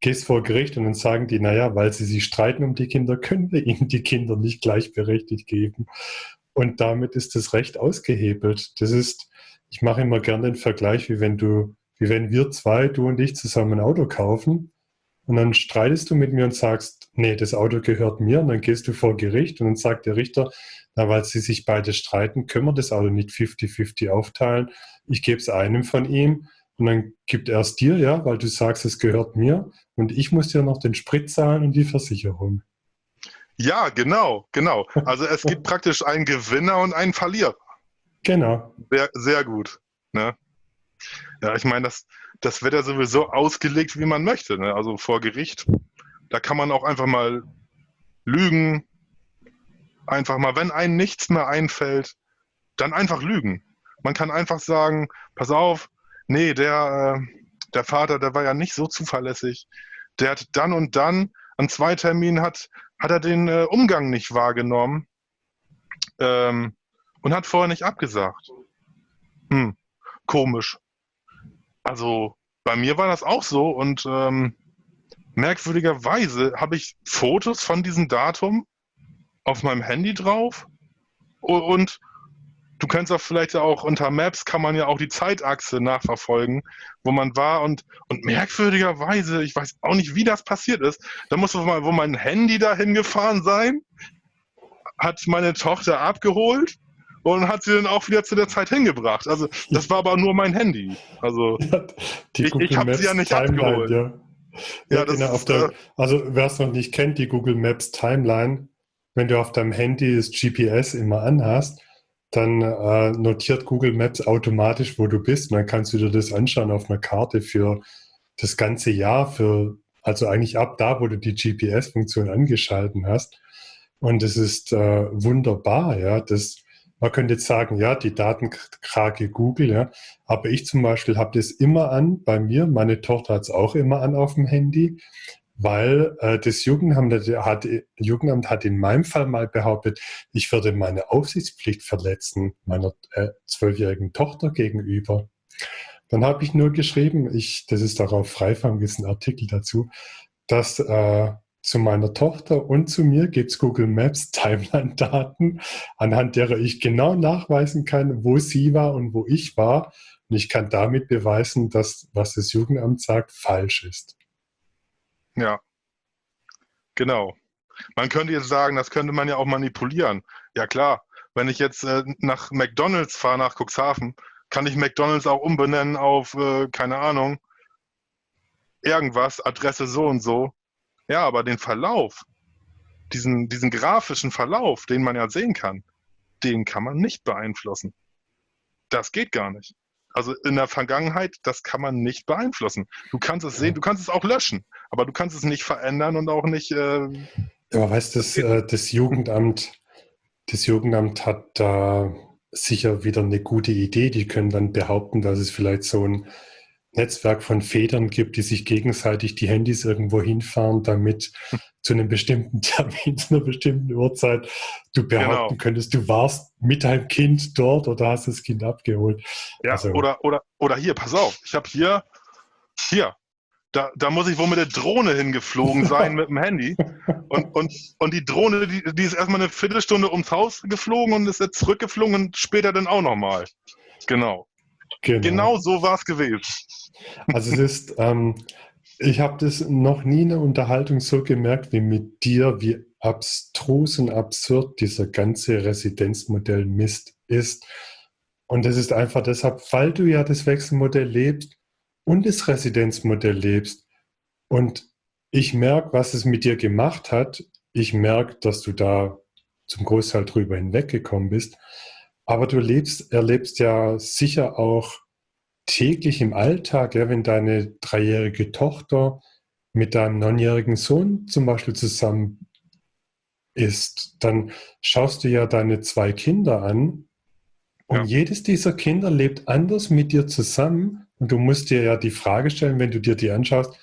gehst vor Gericht und dann sagen die, naja, weil sie sich streiten um die Kinder, können wir ihnen die Kinder nicht gleichberechtigt geben. Und damit ist das Recht ausgehebelt. Das ist, ich mache immer gerne den Vergleich, wie wenn du, wie wenn wir zwei, du und ich, zusammen ein Auto kaufen und dann streitest du mit mir und sagst, nee, das Auto gehört mir und dann gehst du vor Gericht und dann sagt der Richter, na, weil sie sich beide streiten, können wir das Auto nicht 50-50 aufteilen. Ich gebe es einem von ihm und dann gibt er es dir, ja, weil du sagst, es gehört mir und ich muss dir noch den Sprit zahlen und die Versicherung. Ja, genau, genau. Also es gibt praktisch einen Gewinner und einen Verlierer. Genau. Sehr, sehr gut. Ne? Ja, ich meine, das, das wird ja sowieso ausgelegt, wie man möchte. Ne? Also vor Gericht, da kann man auch einfach mal lügen, einfach mal, wenn einem nichts mehr einfällt, dann einfach lügen. Man kann einfach sagen, pass auf, nee, der, äh, der Vater, der war ja nicht so zuverlässig. Der hat dann und dann an zwei Terminen hat, hat er den äh, Umgang nicht wahrgenommen ähm, und hat vorher nicht abgesagt. Hm, komisch. Also bei mir war das auch so und ähm, merkwürdigerweise habe ich Fotos von diesem Datum auf meinem Handy drauf und du kannst auch vielleicht auch unter Maps kann man ja auch die Zeitachse nachverfolgen, wo man war und, und merkwürdigerweise, ich weiß auch nicht, wie das passiert ist, da muss mal, wo mein Handy dahin gefahren sein, hat meine Tochter abgeholt und hat sie dann auch wieder zu der Zeit hingebracht. Also das war aber nur mein Handy. Also ja, ich, ich habe sie ja nicht Timeline, abgeholt. Ja. Ja, ja genau, ist, der, äh, also wer es noch nicht kennt, die Google Maps Timeline, wenn du auf deinem Handy das GPS immer anhast, dann äh, notiert Google Maps automatisch, wo du bist. Und dann kannst du dir das anschauen auf einer Karte für das ganze Jahr, für, also eigentlich ab da, wo du die GPS-Funktion angeschalten hast. Und es ist äh, wunderbar, ja. Das, man könnte jetzt sagen, ja, die Datenkrake Google, ja. Aber ich zum Beispiel habe das immer an bei mir. Meine Tochter hat es auch immer an auf dem Handy weil äh, das Jugendamt hat, Jugendamt hat in meinem Fall mal behauptet, ich würde meine Aufsichtspflicht verletzen, meiner äh, zwölfjährigen äh, Tochter gegenüber. Dann habe ich nur geschrieben, ich, das ist darauf Freifang, ist ein Artikel dazu, dass äh, zu meiner Tochter und zu mir gibt es Google Maps Timeline-Daten, anhand derer ich genau nachweisen kann, wo sie war und wo ich war. Und ich kann damit beweisen, dass was das Jugendamt sagt, falsch ist. Ja, genau. Man könnte jetzt sagen, das könnte man ja auch manipulieren. Ja klar, wenn ich jetzt äh, nach McDonald's fahre, nach Cuxhaven, kann ich McDonald's auch umbenennen auf, äh, keine Ahnung, irgendwas, Adresse so und so. Ja, aber den Verlauf, diesen, diesen grafischen Verlauf, den man ja sehen kann, den kann man nicht beeinflussen. Das geht gar nicht. Also in der Vergangenheit, das kann man nicht beeinflussen. Du kannst es sehen, du kannst es auch löschen, aber du kannst es nicht verändern und auch nicht. Äh, aber weißt du, das, äh, das Jugendamt, das Jugendamt hat da sicher wieder eine gute Idee. Die können dann behaupten, dass es vielleicht so ein Netzwerk von Federn gibt, die sich gegenseitig die Handys irgendwo hinfahren, damit zu einem bestimmten Termin, zu einer bestimmten Uhrzeit du behaupten genau. könntest, du warst mit deinem Kind dort oder hast das Kind abgeholt. Ja, also, oder, oder, oder hier, pass auf, ich habe hier, hier, da, da muss ich wohl mit der Drohne hingeflogen sein mit dem Handy. Und, und, und die Drohne, die, die ist erstmal eine Viertelstunde ums Haus geflogen und ist jetzt zurückgeflogen und später dann auch nochmal. Genau. Genau. Genau so war es gewesen. Also es ist, ähm, ich habe das noch nie in der Unterhaltung so gemerkt wie mit dir, wie abstrus und absurd dieser ganze Residenzmodell Mist ist. Und das ist einfach deshalb, weil du ja das Wechselmodell lebst und das Residenzmodell lebst. Und ich merke, was es mit dir gemacht hat. Ich merke, dass du da zum Großteil drüber hinweggekommen bist. Aber du lebst, erlebst ja sicher auch täglich im Alltag, ja, wenn deine dreijährige Tochter mit deinem neunjährigen Sohn zum Beispiel zusammen ist, dann schaust du ja deine zwei Kinder an und ja. jedes dieser Kinder lebt anders mit dir zusammen und du musst dir ja die Frage stellen, wenn du dir die anschaust,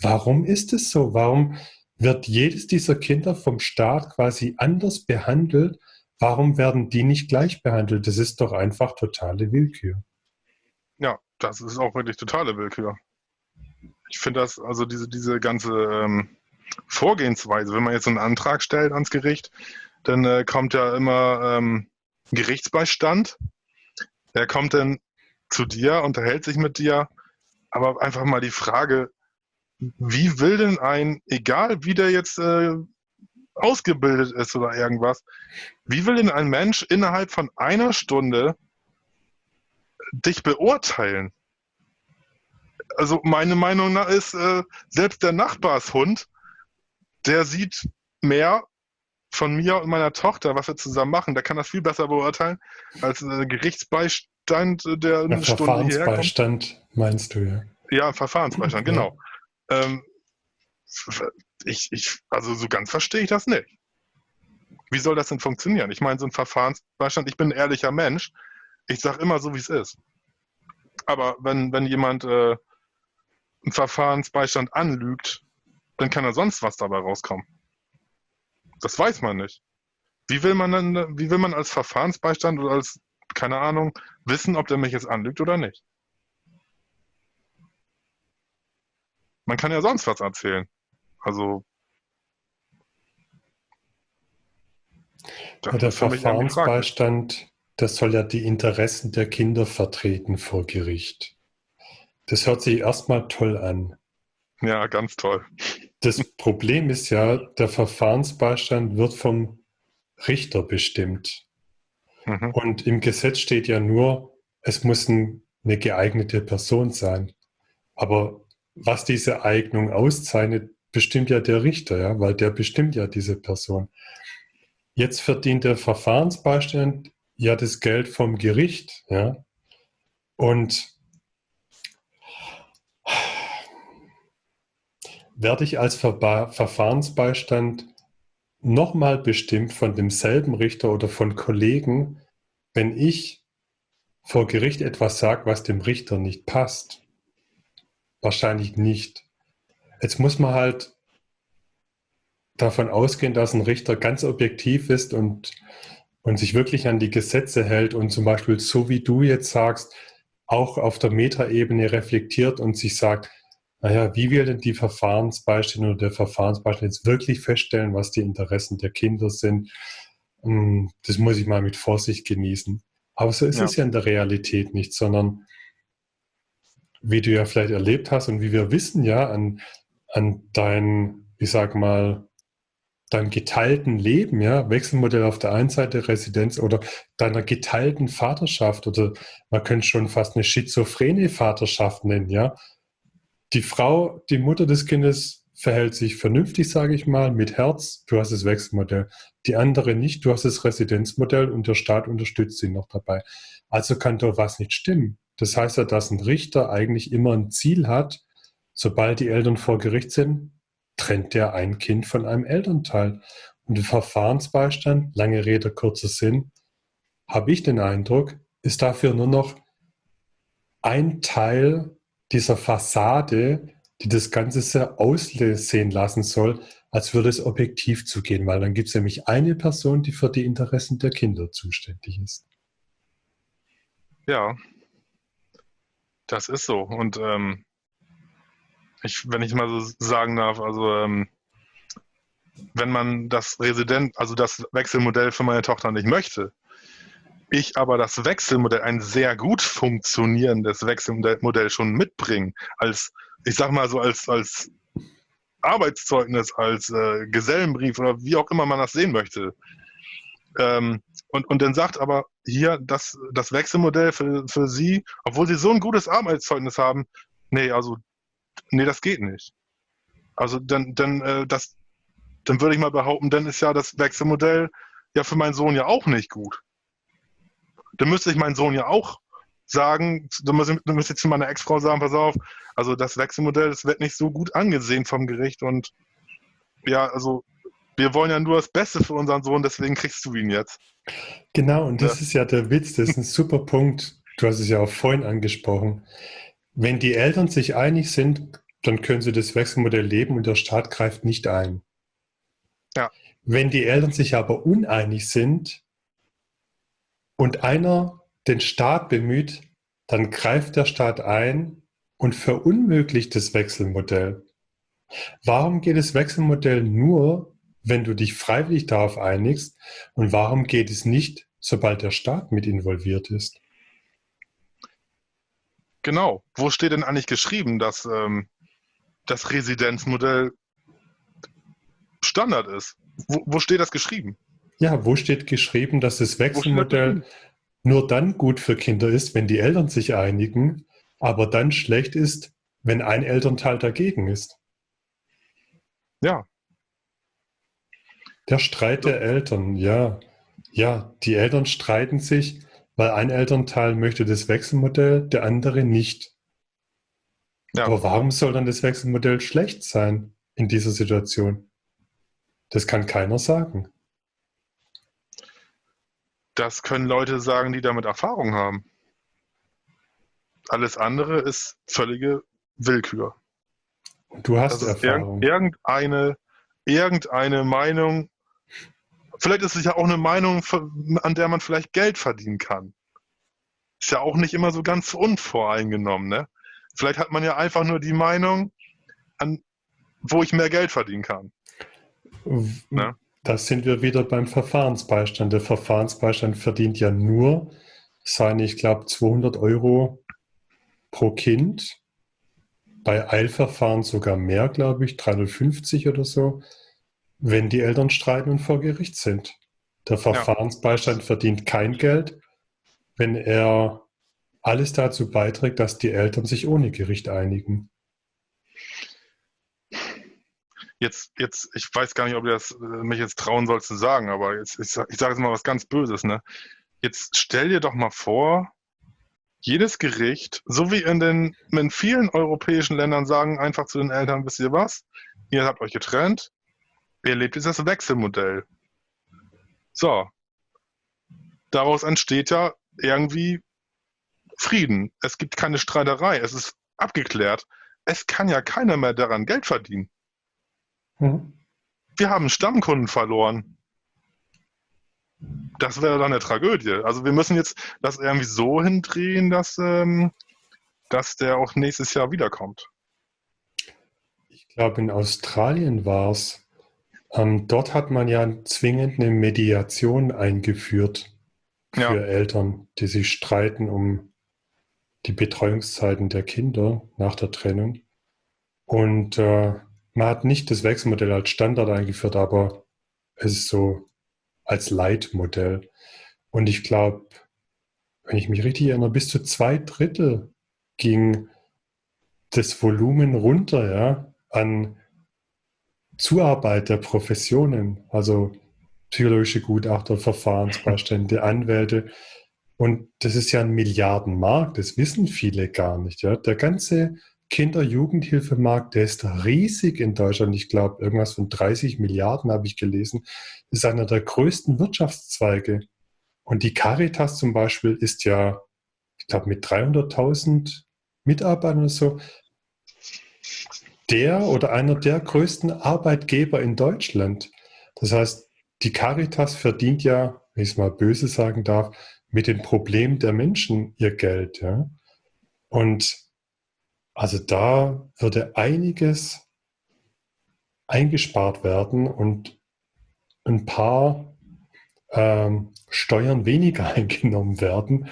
warum ist es so? Warum wird jedes dieser Kinder vom Staat quasi anders behandelt? Warum werden die nicht gleich behandelt? Das ist doch einfach totale Willkür. Ja, das ist auch wirklich totale Willkür. Ich finde das, also diese, diese ganze ähm, Vorgehensweise, wenn man jetzt einen Antrag stellt ans Gericht, dann äh, kommt ja immer ähm, Gerichtsbeistand. Er kommt dann zu dir, unterhält sich mit dir, aber einfach mal die Frage, wie will denn ein, egal wie der jetzt äh, ausgebildet ist oder irgendwas, wie will denn ein Mensch innerhalb von einer Stunde dich beurteilen. Also meine Meinung nach ist, äh, selbst der Nachbarshund, der sieht mehr von mir und meiner Tochter, was wir zusammen machen, der kann das viel besser beurteilen als äh, Gerichtsbeistand, der eine ja, Stunde Verfahrensbeistand meinst du ja. Ja, Verfahrensbeistand, ja. genau. Ähm, ich, ich, also so ganz verstehe ich das nicht. Wie soll das denn funktionieren? Ich meine, so ein Verfahrensbeistand, ich bin ein ehrlicher Mensch, ich sage immer so, wie es ist. Aber wenn, wenn jemand äh, einen Verfahrensbeistand anlügt, dann kann da sonst was dabei rauskommen. Das weiß man nicht. Wie will man dann, wie will man als Verfahrensbeistand oder als, keine Ahnung, wissen, ob der mich jetzt anlügt oder nicht? Man kann ja sonst was erzählen. Also. Ja, der Verfahrensbeistand das soll ja die Interessen der Kinder vertreten vor Gericht. Das hört sich erstmal toll an. Ja, ganz toll. Das Problem ist ja, der Verfahrensbeistand wird vom Richter bestimmt. Mhm. Und im Gesetz steht ja nur, es muss eine geeignete Person sein. Aber was diese Eignung auszeichnet, bestimmt ja der Richter, ja, weil der bestimmt ja diese Person. Jetzt verdient der Verfahrensbeistand ja das Geld vom Gericht, ja. Und werde ich als Ver Verfahrensbeistand nochmal bestimmt von demselben Richter oder von Kollegen, wenn ich vor Gericht etwas sage, was dem Richter nicht passt? Wahrscheinlich nicht. Jetzt muss man halt davon ausgehen, dass ein Richter ganz objektiv ist und und sich wirklich an die Gesetze hält und zum Beispiel so wie du jetzt sagst, auch auf der Metaebene reflektiert und sich sagt, naja, wie will denn die Verfahrensbeistand oder der Verfahrensbeistand jetzt wirklich feststellen, was die Interessen der Kinder sind? Hm, das muss ich mal mit Vorsicht genießen. Aber so ist ja. es ja in der Realität nicht, sondern wie du ja vielleicht erlebt hast und wie wir wissen ja an, an deinen, ich sag mal, deinem geteilten Leben, ja, Wechselmodell auf der einen Seite, Residenz oder deiner geteilten Vaterschaft oder man könnte schon fast eine schizophrene Vaterschaft nennen, ja. Die Frau, die Mutter des Kindes verhält sich vernünftig, sage ich mal, mit Herz, du hast das Wechselmodell. Die andere nicht, du hast das Residenzmodell und der Staat unterstützt sie noch dabei. Also kann doch was nicht stimmen. Das heißt ja, dass ein Richter eigentlich immer ein Ziel hat, sobald die Eltern vor Gericht sind, trennt der ein Kind von einem Elternteil. Und der Verfahrensbeistand, lange Rede, kurzer Sinn, habe ich den Eindruck, ist dafür nur noch ein Teil dieser Fassade, die das Ganze sehr aussehen lassen soll, als würde es objektiv zugehen, weil dann gibt es nämlich eine Person, die für die Interessen der Kinder zuständig ist. Ja, das ist so. Und ähm, ich, wenn ich mal so sagen darf, also ähm, wenn man das Resident, also das Wechselmodell für meine Tochter nicht möchte, ich aber das Wechselmodell, ein sehr gut funktionierendes Wechselmodell schon mitbringe, als, ich sag mal so, als, als Arbeitszeugnis, als äh, Gesellenbrief oder wie auch immer man das sehen möchte. Ähm, und, und dann sagt aber hier das, das Wechselmodell für, für Sie, obwohl Sie so ein gutes Arbeitszeugnis haben, nee, also, nee, das geht nicht. Also dann, dann, äh, das, dann würde ich mal behaupten, dann ist ja das Wechselmodell ja für meinen Sohn ja auch nicht gut dann müsste ich meinen Sohn ja auch sagen, dann müsste, dann müsste ich zu meiner Ex-Frau sagen, pass auf, also das Wechselmodell, das wird nicht so gut angesehen vom Gericht und ja, also wir wollen ja nur das Beste für unseren Sohn, deswegen kriegst du ihn jetzt. Genau, und das ja. ist ja der Witz, das ist ein super Punkt. Du hast es ja auch vorhin angesprochen. Wenn die Eltern sich einig sind, dann können sie das Wechselmodell leben und der Staat greift nicht ein. Ja. Wenn die Eltern sich aber uneinig sind, und einer den Staat bemüht, dann greift der Staat ein und verunmöglicht das Wechselmodell. Warum geht das Wechselmodell nur, wenn du dich freiwillig darauf einigst? Und warum geht es nicht, sobald der Staat mit involviert ist? Genau. Wo steht denn eigentlich geschrieben, dass ähm, das Residenzmodell Standard ist? Wo, wo steht das geschrieben? Ja, wo steht geschrieben, dass das Wechselmodell nur dann gut für Kinder ist, wenn die Eltern sich einigen, aber dann schlecht ist, wenn ein Elternteil dagegen ist? Ja. Der Streit der Eltern, ja. Ja, die Eltern streiten sich, weil ein Elternteil möchte das Wechselmodell, der andere nicht. Ja. Aber warum soll dann das Wechselmodell schlecht sein in dieser Situation? Das kann keiner sagen. Das können Leute sagen, die damit Erfahrung haben. Alles andere ist völlige Willkür. Du hast Erfahrung. irgendeine, irgendeine Meinung, vielleicht ist es ja auch eine Meinung, an der man vielleicht Geld verdienen kann. Ist ja auch nicht immer so ganz unvoreingenommen, ne? Vielleicht hat man ja einfach nur die Meinung, an, wo ich mehr Geld verdienen kann. Ne? Da sind wir wieder beim Verfahrensbeistand. Der Verfahrensbeistand verdient ja nur seine, ich glaube, 200 Euro pro Kind. Bei Eilverfahren sogar mehr, glaube ich, 350 oder so, wenn die Eltern streiten und vor Gericht sind. Der Verfahrensbeistand ja. verdient kein Geld, wenn er alles dazu beiträgt, dass die Eltern sich ohne Gericht einigen. jetzt, jetzt, ich weiß gar nicht, ob du das äh, mich jetzt trauen sollst zu sagen, aber jetzt, ich, ich sage jetzt mal was ganz Böses, ne? Jetzt stell dir doch mal vor, jedes Gericht, so wie in den in vielen europäischen Ländern, sagen einfach zu den Eltern, wisst ihr was? Ihr habt euch getrennt, ihr lebt jetzt das Wechselmodell. So. Daraus entsteht ja irgendwie Frieden. Es gibt keine Streiterei. Es ist abgeklärt. Es kann ja keiner mehr daran Geld verdienen. Mhm. Wir haben Stammkunden verloren. Das wäre dann eine Tragödie. Also wir müssen jetzt das irgendwie so hindrehen, dass, ähm, dass der auch nächstes Jahr wiederkommt. Ich glaube, in Australien war es. Ähm, dort hat man ja zwingend eine Mediation eingeführt für ja. Eltern, die sich streiten um die Betreuungszeiten der Kinder nach der Trennung. Und äh, man hat nicht das Wechselmodell als Standard eingeführt, aber es ist so als Leitmodell. Und ich glaube, wenn ich mich richtig erinnere, bis zu zwei Drittel ging das Volumen runter, ja, an Zuarbeit der Professionen, also psychologische Gutachter, Verfahrensbeistände, Anwälte. Und das ist ja ein Milliardenmarkt, das wissen viele gar nicht. Ja? Der ganze Kinder-Jugendhilfemarkt, der ist riesig in Deutschland. Ich glaube, irgendwas von 30 Milliarden habe ich gelesen. Das ist einer der größten Wirtschaftszweige. Und die Caritas zum Beispiel ist ja, ich glaube, mit 300.000 Mitarbeitern oder so, der oder einer der größten Arbeitgeber in Deutschland. Das heißt, die Caritas verdient ja, wenn ich es mal böse sagen darf, mit den Problemen der Menschen ihr Geld. Ja? Und also da würde einiges eingespart werden und ein paar ähm, Steuern weniger eingenommen werden,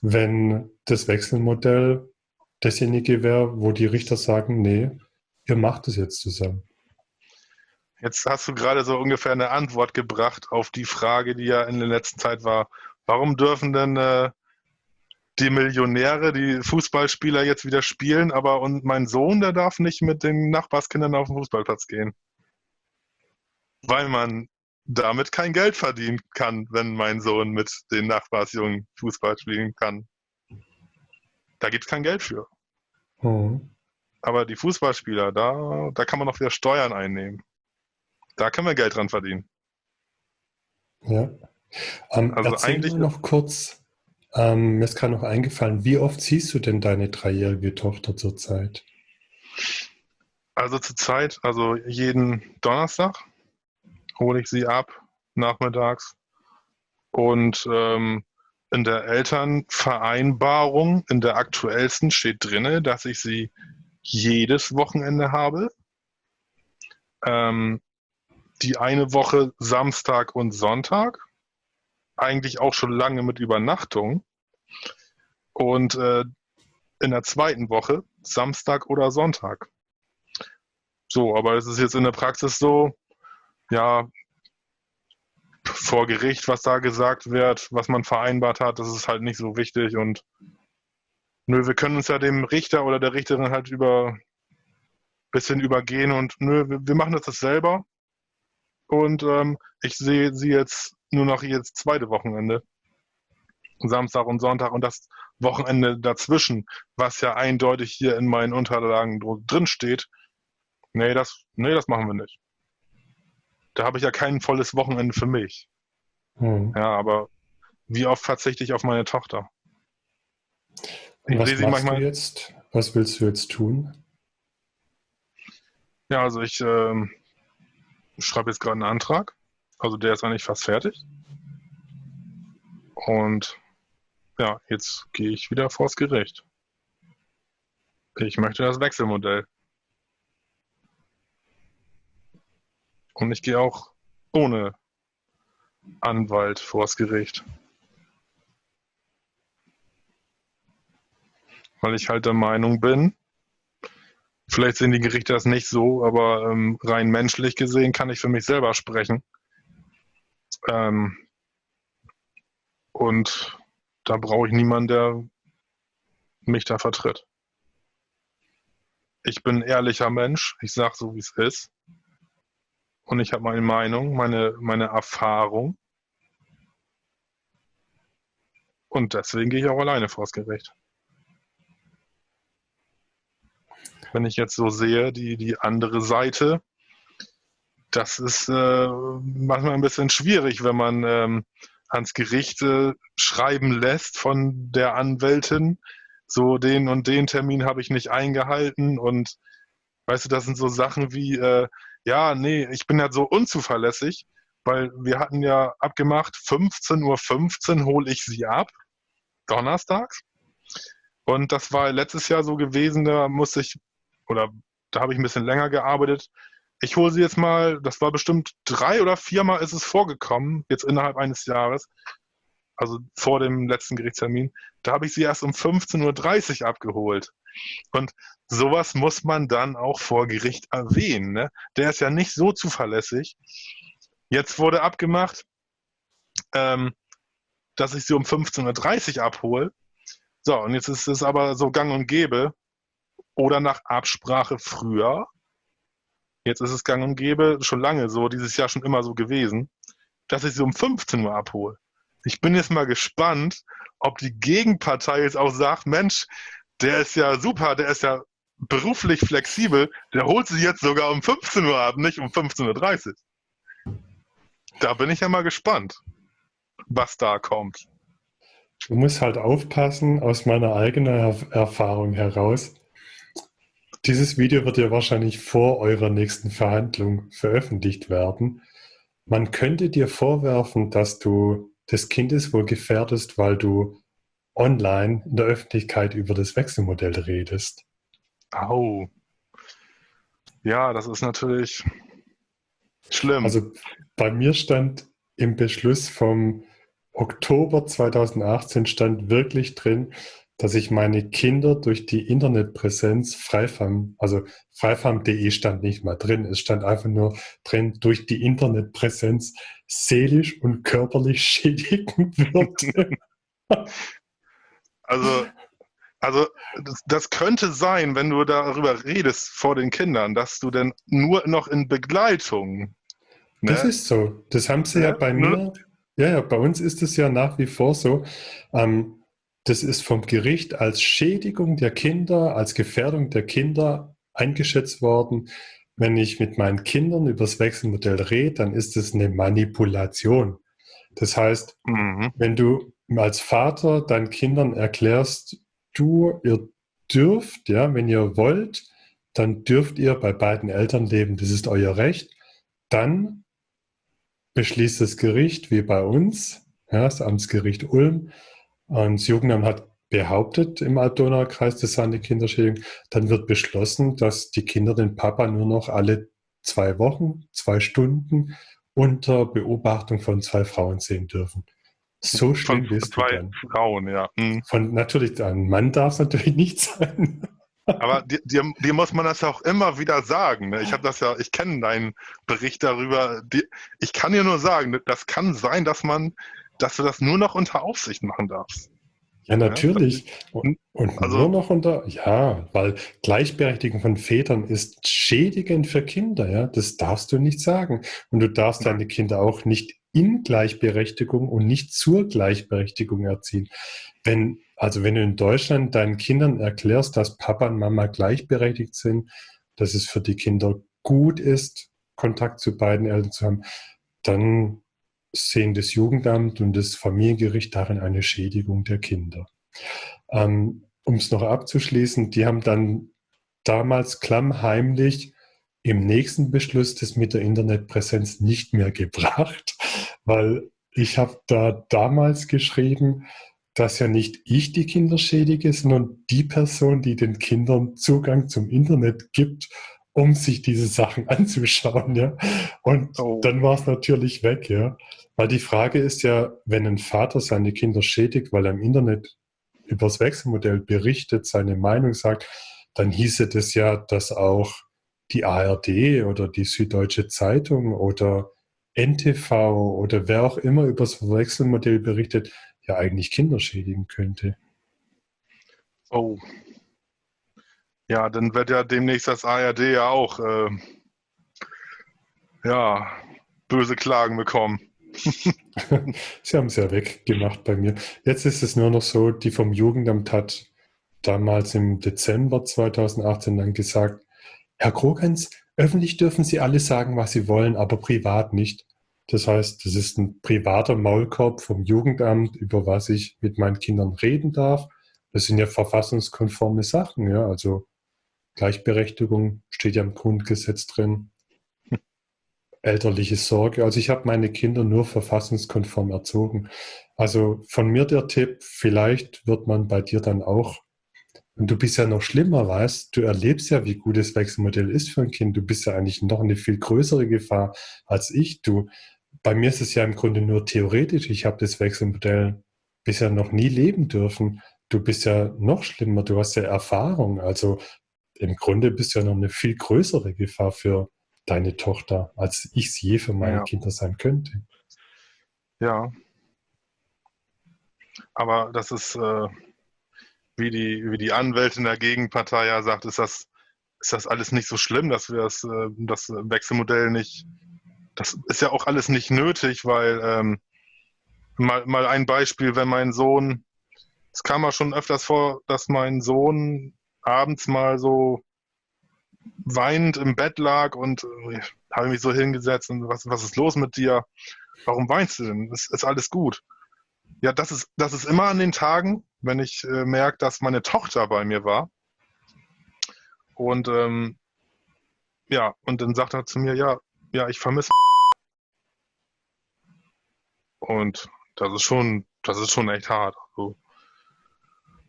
wenn das Wechselmodell dasjenige wäre, wo die Richter sagen, nee, ihr macht es jetzt zusammen. Jetzt hast du gerade so ungefähr eine Antwort gebracht auf die Frage, die ja in der letzten Zeit war. Warum dürfen denn äh, die Millionäre, die Fußballspieler jetzt wieder spielen, aber und mein Sohn, der darf nicht mit den Nachbarskindern auf den Fußballplatz gehen? Weil man damit kein Geld verdienen kann, wenn mein Sohn mit den Nachbarsjungen Fußball spielen kann. Da gibt es kein Geld für. Mhm. Aber die Fußballspieler, da, da kann man noch wieder Steuern einnehmen. Da können wir Geld dran verdienen. Ja. Ähm, also eigentlich noch kurz, ähm, mir ist gerade noch eingefallen, wie oft siehst du denn deine dreijährige Tochter zurzeit? Also zurzeit, also jeden Donnerstag hole ich sie ab, nachmittags. Und ähm, in der Elternvereinbarung, in der aktuellsten steht drin, dass ich sie jedes Wochenende habe. Ähm, die eine Woche Samstag und Sonntag. Eigentlich auch schon lange mit Übernachtung. Und äh, in der zweiten Woche Samstag oder Sonntag. So, aber es ist jetzt in der Praxis so, ja, vor Gericht, was da gesagt wird, was man vereinbart hat, das ist halt nicht so wichtig und nö, wir können uns ja dem Richter oder der Richterin halt über bisschen übergehen und nö, wir, machen das, das selber. Und ähm, ich sehe sie jetzt nur noch jetzt zweite Wochenende. Samstag und Sonntag und das Wochenende dazwischen, was ja eindeutig hier in meinen Unterlagen drin steht. Nee, das, nee, das machen wir nicht. Da habe ich ja kein volles Wochenende für mich. Hm. Ja, aber wie oft verzichte ich auf meine Tochter? Ich was machst manchmal, du jetzt? Was willst du jetzt tun? Ja, also ich ähm, schreibe jetzt gerade einen Antrag. Also der ist eigentlich fast fertig. Und ja, jetzt gehe ich wieder vors Gericht. Ich möchte das Wechselmodell. Und ich gehe auch ohne Anwalt vors Gericht. Weil ich halt der Meinung bin, vielleicht sehen die Gerichte das nicht so, aber ähm, rein menschlich gesehen kann ich für mich selber sprechen. Ähm, und da brauche ich niemanden, der mich da vertritt. Ich bin ein ehrlicher Mensch, ich sage so, wie es ist. Und ich habe meine Meinung, meine, meine Erfahrung. Und deswegen gehe ich auch alleine vors Gericht. Wenn ich jetzt so sehe, die, die andere Seite, das ist äh, manchmal ein bisschen schwierig, wenn man ähm, ans Gericht äh, schreiben lässt von der Anwältin, so den und den Termin habe ich nicht eingehalten und weißt du, das sind so Sachen wie, äh, ja, nee, ich bin ja so unzuverlässig, weil wir hatten ja abgemacht, 15.15 Uhr 15 hole ich sie ab, donnerstags. Und das war letztes Jahr so gewesen, da musste ich oder da habe ich ein bisschen länger gearbeitet. Ich hole sie jetzt mal, das war bestimmt drei oder viermal ist es vorgekommen, jetzt innerhalb eines Jahres, also vor dem letzten Gerichtstermin, da habe ich sie erst um 15.30 Uhr abgeholt. Und sowas muss man dann auch vor Gericht erwähnen. Ne? Der ist ja nicht so zuverlässig. Jetzt wurde abgemacht, ähm, dass ich sie um 15.30 Uhr abhole. So, und jetzt ist es aber so gang und gäbe, oder nach Absprache früher. Jetzt ist es gang und gäbe, schon lange so, dieses Jahr schon immer so gewesen, dass ich sie um 15 Uhr abhole. Ich bin jetzt mal gespannt, ob die Gegenpartei jetzt auch sagt, Mensch, der ist ja super, der ist ja beruflich flexibel, der holt sich jetzt sogar um 15 Uhr ab, nicht um 15.30 Uhr. Da bin ich ja mal gespannt, was da kommt. Du musst halt aufpassen, aus meiner eigenen Erfahrung heraus. Dieses Video wird ja wahrscheinlich vor eurer nächsten Verhandlung veröffentlicht werden. Man könnte dir vorwerfen, dass du das Kindeswohl gefährdest, weil du online in der Öffentlichkeit über das Wechselmodell redest. Au. Ja, das ist natürlich schlimm. Also bei mir stand im Beschluss vom Oktober 2018 stand wirklich drin, dass ich meine Kinder durch die Internetpräsenz Freifarm, also freifarm.de stand nicht mal drin, es stand einfach nur drin, durch die Internetpräsenz seelisch und körperlich schädigen würde. Also, also das, das, könnte sein, wenn du darüber redest vor den Kindern, dass du dann nur noch in Begleitung. Ne? Das ist so. Das haben sie ja, ja bei ne? mir ja, ja, bei uns ist es ja nach wie vor so. Ähm, das ist vom Gericht als Schädigung der Kinder, als Gefährdung der Kinder eingeschätzt worden. Wenn ich mit meinen Kindern über das Wechselmodell rede, dann ist es eine Manipulation. Das heißt, mhm. wenn du als Vater deinen Kindern erklärst, du, ihr dürft, ja, wenn ihr wollt, dann dürft ihr bei beiden Eltern leben, das ist euer Recht, dann beschließt das Gericht, wie bei uns, ja, das Amtsgericht Ulm, und das Jugendamt hat behauptet im Altdonaukreis, das sei eine Kinderschädigung, dann wird beschlossen, dass die Kinder den Papa nur noch alle zwei Wochen, zwei Stunden unter Beobachtung von zwei Frauen sehen dürfen. So schlimm ist zwei dann. Frauen, ja. Mhm. Von natürlich, ein Mann darf es natürlich nicht sein. Aber dir, dir, dir, muss man das auch immer wieder sagen. Ne? Ich habe das ja, ich kenne deinen Bericht darüber. Die, ich kann dir nur sagen, das kann sein, dass man, dass du das nur noch unter Aufsicht machen darfst. Ja, natürlich. Und, und also, nur noch unter, ja, weil Gleichberechtigung von Vätern ist schädigend für Kinder, ja. Das darfst du nicht sagen. Und du darfst deine Kinder auch nicht in Gleichberechtigung und nicht zur Gleichberechtigung erziehen. Wenn also wenn du in Deutschland deinen Kindern erklärst, dass Papa und Mama gleichberechtigt sind, dass es für die Kinder gut ist, Kontakt zu beiden Eltern zu haben, dann sehen das Jugendamt und das Familiengericht darin eine Schädigung der Kinder. Ähm, um es noch abzuschließen, die haben dann damals klammheimlich im nächsten Beschluss das mit der Internetpräsenz nicht mehr gebracht, weil ich habe da damals geschrieben, dass ja nicht ich die Kinder schädige, sondern die Person, die den Kindern Zugang zum Internet gibt, um sich diese Sachen anzuschauen, ja. Und oh. dann war es natürlich weg, ja. Weil die Frage ist ja, wenn ein Vater seine Kinder schädigt, weil er im Internet über das Wechselmodell berichtet, seine Meinung sagt, dann hieße das ja, dass auch die ARD oder die Süddeutsche Zeitung oder NTV oder wer auch immer über das Wechselmodell berichtet, ja eigentlich Kinder schädigen könnte. Oh. Ja, dann wird ja demnächst das ARD ja auch äh, ja, böse Klagen bekommen. Sie haben es ja weggemacht bei mir. Jetzt ist es nur noch so, die vom Jugendamt hat damals im Dezember 2018 dann gesagt, Herr Krogens, öffentlich dürfen Sie alles sagen, was Sie wollen, aber privat nicht. Das heißt, das ist ein privater Maulkorb vom Jugendamt, über was ich mit meinen Kindern reden darf. Das sind ja verfassungskonforme Sachen, ja. Also Gleichberechtigung steht ja im Grundgesetz drin. Elterliche Sorge. Also ich habe meine Kinder nur verfassungskonform erzogen. Also von mir der Tipp, vielleicht wird man bei dir dann auch, und du bist ja noch schlimmer, weißt, du erlebst ja, wie gut das Wechselmodell ist für ein Kind. Du bist ja eigentlich noch eine viel größere Gefahr als ich. Du bei mir ist es ja im Grunde nur theoretisch. Ich habe das Wechselmodell bisher noch nie leben dürfen. Du bist ja noch schlimmer, du hast ja Erfahrung. Also im Grunde bist du ja noch eine viel größere Gefahr für deine Tochter, als ich es je für meine ja. Kinder sein könnte. Ja. Aber das ist, äh, wie, die, wie die Anwältin der Gegenpartei ja sagt, ist das ist das alles nicht so schlimm, dass wir das, äh, das Wechselmodell nicht, das ist ja auch alles nicht nötig, weil ähm, mal, mal ein Beispiel, wenn mein Sohn, es kam mal schon öfters vor, dass mein Sohn abends mal so weinend im Bett lag und äh, habe mich so hingesetzt und was, was ist los mit dir? Warum weinst du denn? Ist, ist alles gut? Ja, das ist, das ist immer an den Tagen, wenn ich äh, merke, dass meine Tochter bei mir war. Und ähm, ja, und dann sagt er zu mir, ja, ja, ich vermisse. Und das ist schon, das ist schon echt hart. So.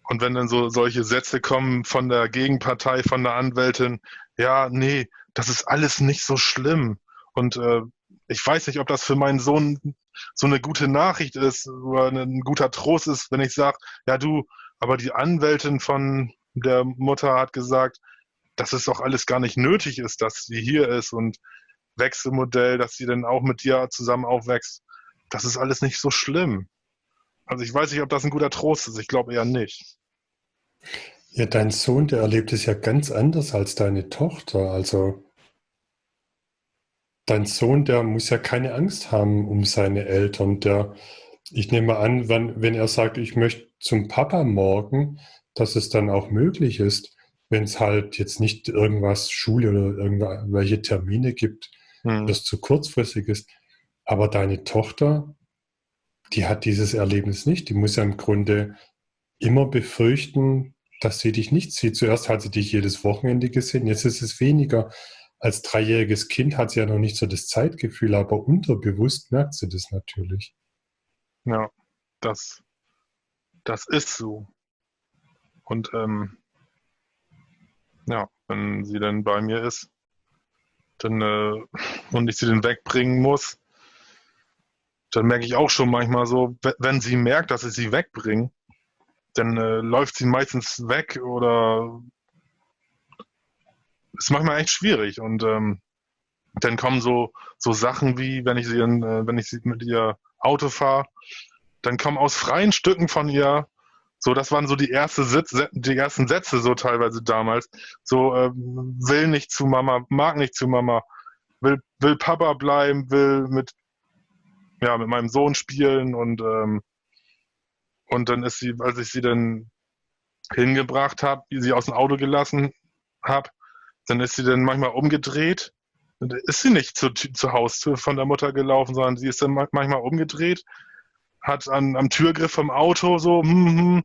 Und wenn dann so solche Sätze kommen von der Gegenpartei, von der Anwältin, ja, nee, das ist alles nicht so schlimm. Und äh, ich weiß nicht, ob das für meinen Sohn so eine gute Nachricht ist oder ein guter Trost ist, wenn ich sage, ja du, aber die Anwältin von der Mutter hat gesagt, dass es doch alles gar nicht nötig ist, dass sie hier ist und Wechselmodell, dass sie dann auch mit dir zusammen aufwächst. Das ist alles nicht so schlimm. Also ich weiß nicht, ob das ein guter Trost ist. Ich glaube eher nicht. Ja, dein Sohn, der erlebt es ja ganz anders als deine Tochter. Also dein Sohn, der muss ja keine Angst haben um seine Eltern. Der, ich nehme an, wenn, wenn er sagt, ich möchte zum Papa morgen, dass es dann auch möglich ist, wenn es halt jetzt nicht irgendwas Schule oder irgendwelche Termine gibt, hm. das zu kurzfristig ist. Aber deine Tochter, die hat dieses Erlebnis nicht. Die muss ja im Grunde immer befürchten, dass sie dich nicht sieht. Zuerst hat sie dich jedes Wochenende gesehen, jetzt ist es weniger. Als dreijähriges Kind hat sie ja noch nicht so das Zeitgefühl, aber unterbewusst merkt sie das natürlich. Ja, das, das ist so. Und ähm, ja, wenn sie dann bei mir ist, dann äh, und ich sie dann wegbringen muss, dann merke ich auch schon manchmal so, wenn sie merkt, dass ich sie wegbringe, dann äh, läuft sie meistens weg oder ist manchmal echt schwierig und ähm, dann kommen so so Sachen wie, wenn ich sie in, äh, wenn ich sie mit ihr Auto fahre, dann kommen aus freien Stücken von ihr so, das waren so die, erste Sitz, die ersten Sätze so teilweise damals. So, äh, will nicht zu Mama, mag nicht zu Mama, will, will Papa bleiben, will mit ja, mit meinem Sohn spielen und, ähm, und dann ist sie, als ich sie dann hingebracht habe, sie aus dem Auto gelassen habe, dann ist sie dann manchmal umgedreht. Dann ist sie nicht zur, zur Haustür von der Mutter gelaufen, sondern sie ist dann manchmal umgedreht, hat an, am Türgriff vom Auto so, hm, hm,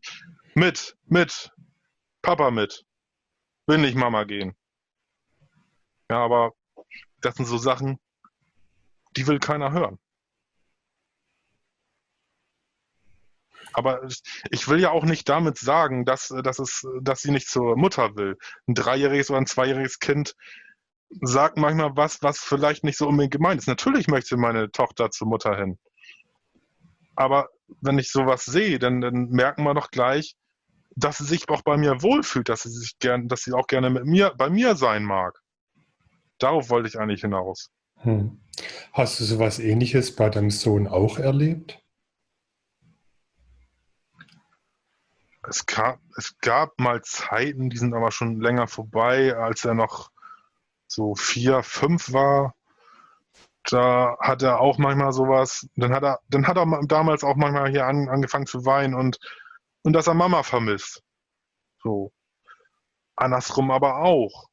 mit, mit, Papa mit. Will nicht Mama gehen. Ja, aber das sind so Sachen, die will keiner hören. Aber ich will ja auch nicht damit sagen, dass, dass, es, dass sie nicht zur Mutter will. Ein dreijähriges oder ein zweijähriges Kind sagt manchmal was, was vielleicht nicht so unbedingt gemeint ist. Natürlich möchte meine Tochter zur Mutter hin. Aber wenn ich sowas sehe, dann, dann merken wir doch gleich, dass sie sich auch bei mir wohlfühlt, dass sie sich gern, dass sie auch gerne mit mir, bei mir sein mag. Darauf wollte ich eigentlich hinaus. Hm. Hast du sowas ähnliches bei deinem Sohn auch erlebt? Es gab, es gab mal Zeiten, die sind aber schon länger vorbei, als er noch so vier, fünf war. Da hat er auch manchmal sowas, dann hat er, dann hat er damals auch manchmal hier an, angefangen zu weinen und, und dass er Mama vermisst. So. Andersrum aber auch.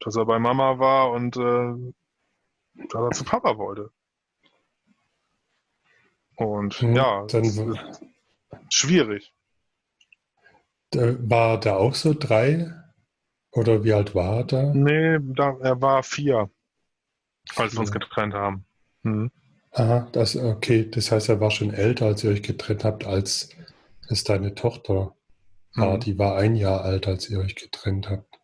Dass er bei Mama war und äh, dass er zu Papa wollte. Und hm, ja, dann schwierig. War da auch so drei? Oder wie alt war er da? Nee, da, er war vier, als wir uns getrennt haben. Mhm. Aha, das, okay. Das heißt, er war schon älter, als ihr euch getrennt habt, als es deine Tochter war. Mhm. Die war ein Jahr alt, als ihr euch getrennt habt.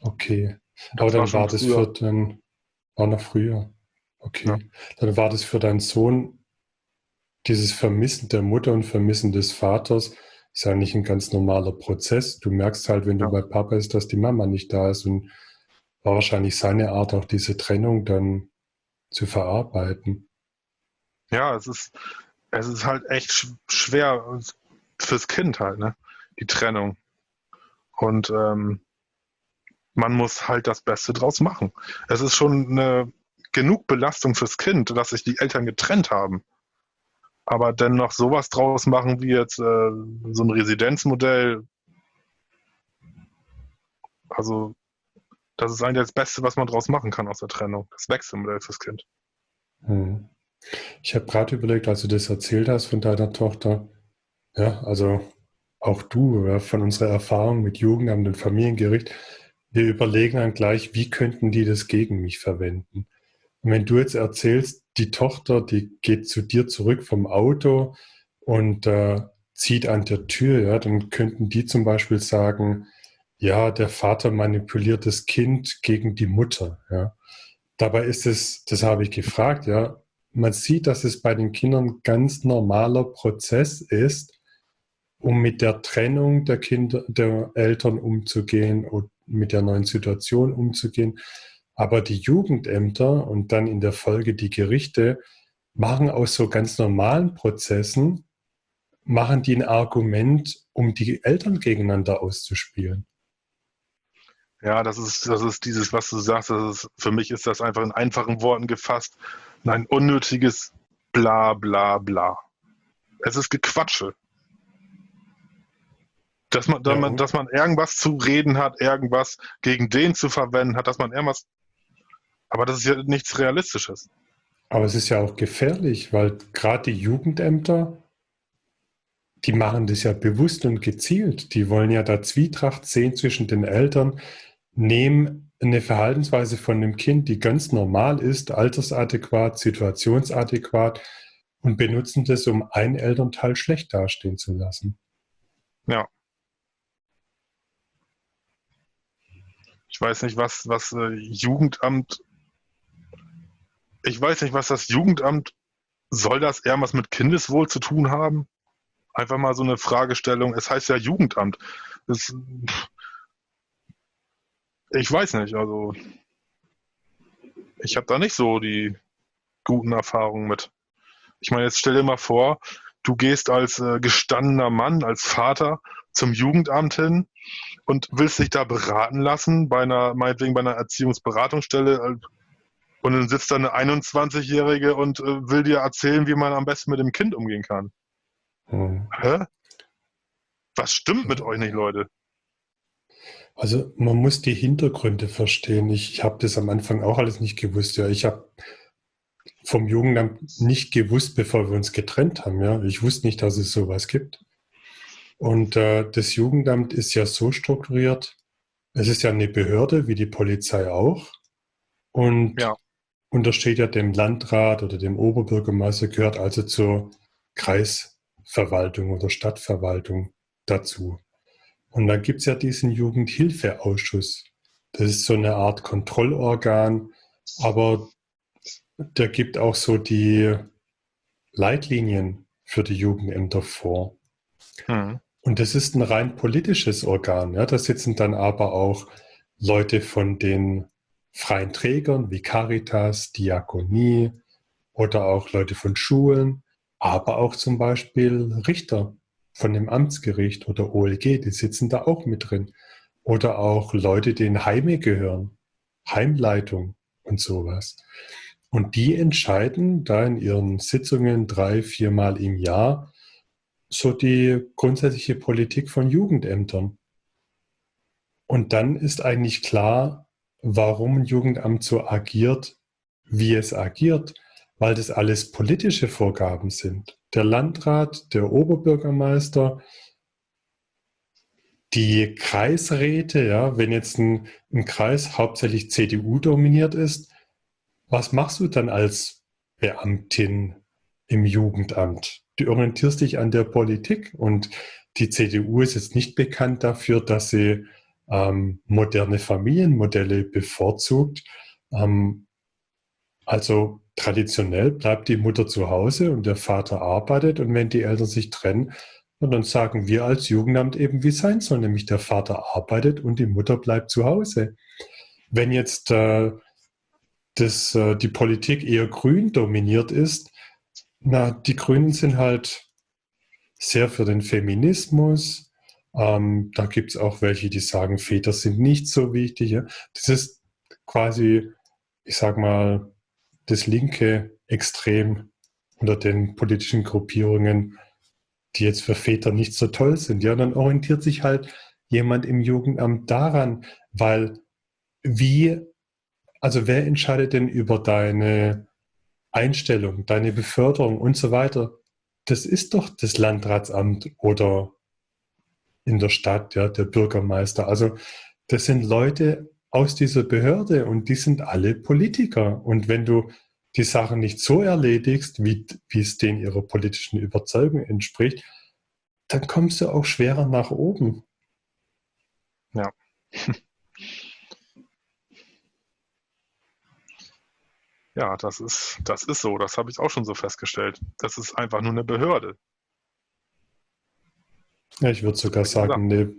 Okay. Das Aber dann war, war das für den, war noch früher. Okay. Ja. Dann war das für deinen Sohn dieses Vermissen der Mutter und Vermissen des Vaters ist ja nicht ein ganz normaler Prozess. Du merkst halt, wenn du ja. bei Papa bist, dass die Mama nicht da ist und war wahrscheinlich seine Art, auch diese Trennung dann zu verarbeiten. Ja, es ist, es ist halt echt schwer fürs Kind halt, ne? Die Trennung. Und ähm, man muss halt das Beste draus machen. Es ist schon eine genug Belastung fürs Kind, dass sich die Eltern getrennt haben. Aber dennoch sowas draus machen wie jetzt äh, so ein Residenzmodell, also das ist eigentlich das Beste, was man draus machen kann aus der Trennung. Das Wechselmodell fürs Kind. Hm. Ich habe gerade überlegt, als du das erzählt hast von deiner Tochter, ja, also auch du, ja, von unserer Erfahrung mit Jugendamt und Familiengericht, wir überlegen dann gleich, wie könnten die das gegen mich verwenden? Und wenn du jetzt erzählst, die Tochter, die geht zu dir zurück vom Auto und äh, zieht an der Tür, ja, dann könnten die zum Beispiel sagen, ja, der Vater manipuliert das Kind gegen die Mutter, ja. Dabei ist es, das habe ich gefragt, ja, man sieht, dass es bei den Kindern ganz normaler Prozess ist, um mit der Trennung der Kinder, der Eltern umzugehen und mit der neuen Situation umzugehen. Aber die Jugendämter und dann in der Folge die Gerichte machen aus so ganz normalen Prozessen, machen die ein Argument, um die Eltern gegeneinander auszuspielen. Ja, das ist, das ist dieses, was du sagst, das ist, für mich ist das einfach in einfachen Worten gefasst, ein unnötiges Bla bla bla. Es ist Gequatsche. Dass man, dass, man, dass man irgendwas zu reden hat, irgendwas gegen den zu verwenden hat, dass man irgendwas. Aber das ist ja nichts Realistisches. Aber es ist ja auch gefährlich, weil gerade die Jugendämter, die machen das ja bewusst und gezielt. Die wollen ja da Zwietracht sehen zwischen den Eltern, nehmen eine Verhaltensweise von einem Kind, die ganz normal ist, altersadäquat, situationsadäquat und benutzen das, um einen Elternteil schlecht dastehen zu lassen. Ja. Ich weiß nicht, was, was äh, Jugendamt. Ich weiß nicht, was das Jugendamt. Soll das eher was mit Kindeswohl zu tun haben? Einfach mal so eine Fragestellung. Es heißt ja Jugendamt. Das, ich weiß nicht, also ich habe da nicht so die guten Erfahrungen mit. Ich meine, jetzt stell dir mal vor, du gehst als äh, gestandener Mann, als Vater zum Jugendamt hin und willst dich da beraten lassen, bei einer, meinetwegen bei einer Erziehungsberatungsstelle äh, und dann sitzt da eine 21-Jährige und äh, will dir erzählen, wie man am besten mit dem Kind umgehen kann. Hm. Hä? Was stimmt mit euch nicht, Leute? Also man muss die Hintergründe verstehen. Ich, ich habe das am Anfang auch alles nicht gewusst. Ja, ich habe vom Jugendamt nicht gewusst, bevor wir uns getrennt haben. Ja, ich wusste nicht, dass es sowas gibt. Und äh, das Jugendamt ist ja so strukturiert. Es ist ja eine Behörde, wie die Polizei auch. Und ja. Untersteht ja dem Landrat oder dem Oberbürgermeister, gehört also zur Kreisverwaltung oder Stadtverwaltung dazu. Und dann gibt es ja diesen Jugendhilfeausschuss. Das ist so eine Art Kontrollorgan, aber der gibt auch so die Leitlinien für die Jugendämter vor. Hm. Und das ist ein rein politisches Organ. Ja. Da sitzen dann aber auch Leute von den freien Trägern wie Caritas, Diakonie oder auch Leute von Schulen, aber auch zum Beispiel Richter von dem Amtsgericht oder OLG, die sitzen da auch mit drin. Oder auch Leute, die in Heime gehören, Heimleitung und sowas. Und die entscheiden da in ihren Sitzungen drei, viermal im Jahr, so die grundsätzliche Politik von Jugendämtern. Und dann ist eigentlich klar, warum ein Jugendamt so agiert, wie es agiert, weil das alles politische Vorgaben sind. Der Landrat, der Oberbürgermeister, die Kreisräte, ja, wenn jetzt ein, ein Kreis hauptsächlich CDU dominiert ist, was machst du dann als Beamtin im Jugendamt? du orientierst dich an der Politik und die CDU ist jetzt nicht bekannt dafür, dass sie ähm, moderne Familienmodelle bevorzugt. Ähm, also traditionell bleibt die Mutter zu Hause und der Vater arbeitet und wenn die Eltern sich trennen, dann sagen wir als Jugendamt eben, wie sein soll, nämlich der Vater arbeitet und die Mutter bleibt zu Hause. Wenn jetzt äh, das, äh, die Politik eher grün dominiert ist, na, die Grünen sind halt sehr für den Feminismus, Ähm, da gibt es auch welche, die sagen, Väter sind nicht so wichtig. Ja? Das ist quasi, ich sag mal, das linke Extrem unter den politischen Gruppierungen, die jetzt für Väter nicht so toll sind. Ja, dann orientiert sich halt jemand im Jugendamt daran, weil wie, also wer entscheidet denn über deine Einstellung, deine Beförderung und so weiter? Das ist doch das Landratsamt oder in der Stadt, ja, der Bürgermeister. Also das sind Leute aus dieser Behörde und die sind alle Politiker. Und wenn du die Sachen nicht so erledigst, wie, wie es denen ihrer politischen Überzeugung entspricht, dann kommst du auch schwerer nach oben. Ja. Ja, das ist, das ist so. Das habe ich auch schon so festgestellt. Das ist einfach nur eine Behörde. Ja, ich würde sogar sagen, eine,